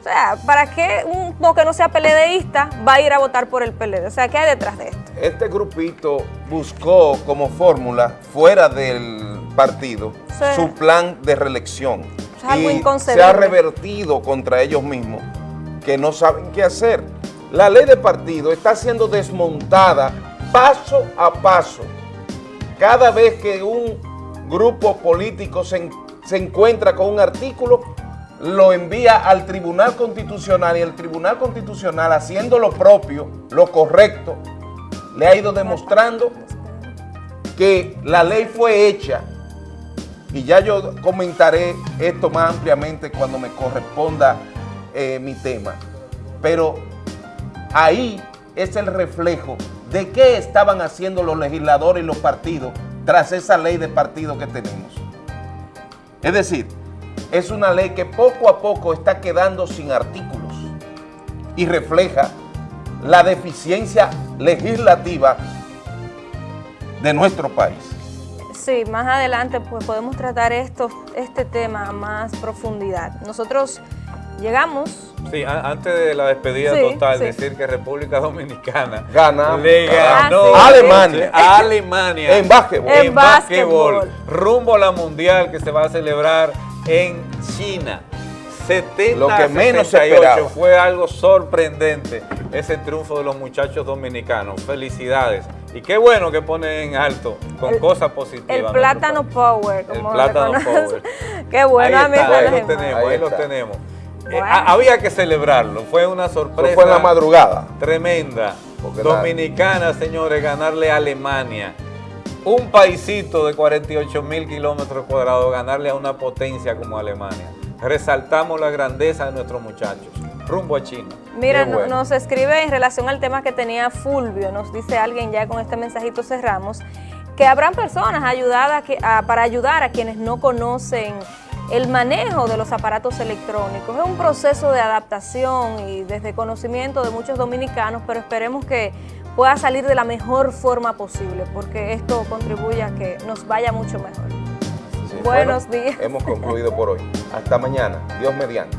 o sea, ¿para qué uno que no sea PLDista va a ir a votar por el PLD? O sea, ¿qué hay detrás de esto? Este grupito buscó como fórmula, fuera del partido, Sí. su plan de reelección. Es algo y se ha revertido contra ellos mismos, que no saben qué hacer. La ley de partido está siendo desmontada paso a paso. Cada vez que un grupo político se, en- se encuentra con un artículo, lo envía al Tribunal Constitucional y el Tribunal Constitucional, haciendo lo propio, lo correcto, le ha ido demostrando que la ley fue hecha y ya yo comentaré esto más ampliamente cuando me corresponda eh, mi tema. Pero ahí es el reflejo de qué estaban haciendo los legisladores y los partidos tras esa ley de partido que tenemos. Es decir, es una ley que poco a poco está quedando sin artículos y refleja la deficiencia legislativa de nuestro país. Sí, más adelante pues podemos tratar esto, este tema a más profundidad. Nosotros llegamos Sí, a- antes de la despedida Sí, total, sí. decir que República Dominicana Ganamos. le Ah, ganó sí. Alemania. a Alemania En básquetbol. en En básquetbol, básquetbol. rumbo a la mundial que se va a celebrar en China. 70 Lo que menos se 68 esperaba. fue algo sorprendente ese triunfo de los muchachos dominicanos. Felicidades Y qué bueno que pone en alto con cosas positivas. El plátano power, El como plátano le conocen. power. Qué bueno, ahí está, ahí lo tenemos, ahí, Ahí lo tenemos. Eh, a- había que celebrarlo, fue una sorpresa. Eso fue en la madrugada. Tremenda. Porque la- Dominicana, señores, ganarle a Alemania. Un paisito de 48 mil kilómetros cuadrados, ganarle a una potencia como Alemania. Resaltamos la grandeza de nuestros muchachos. Rumbo a China. Mira, bueno. nos escribe en relación al tema que tenía Fulvio, nos dice alguien ya con este mensajito cerramos, que habrán personas ayudadas que- a- para ayudar a quienes no conocen el manejo de los aparatos electrónicos. Es un proceso de adaptación y desde conocimiento de muchos dominicanos, pero esperemos que pueda salir de la mejor forma posible, porque esto contribuye a que nos vaya mucho mejor. Buenos bueno, días. Hemos concluido por hoy. Hasta mañana. Dios mediante.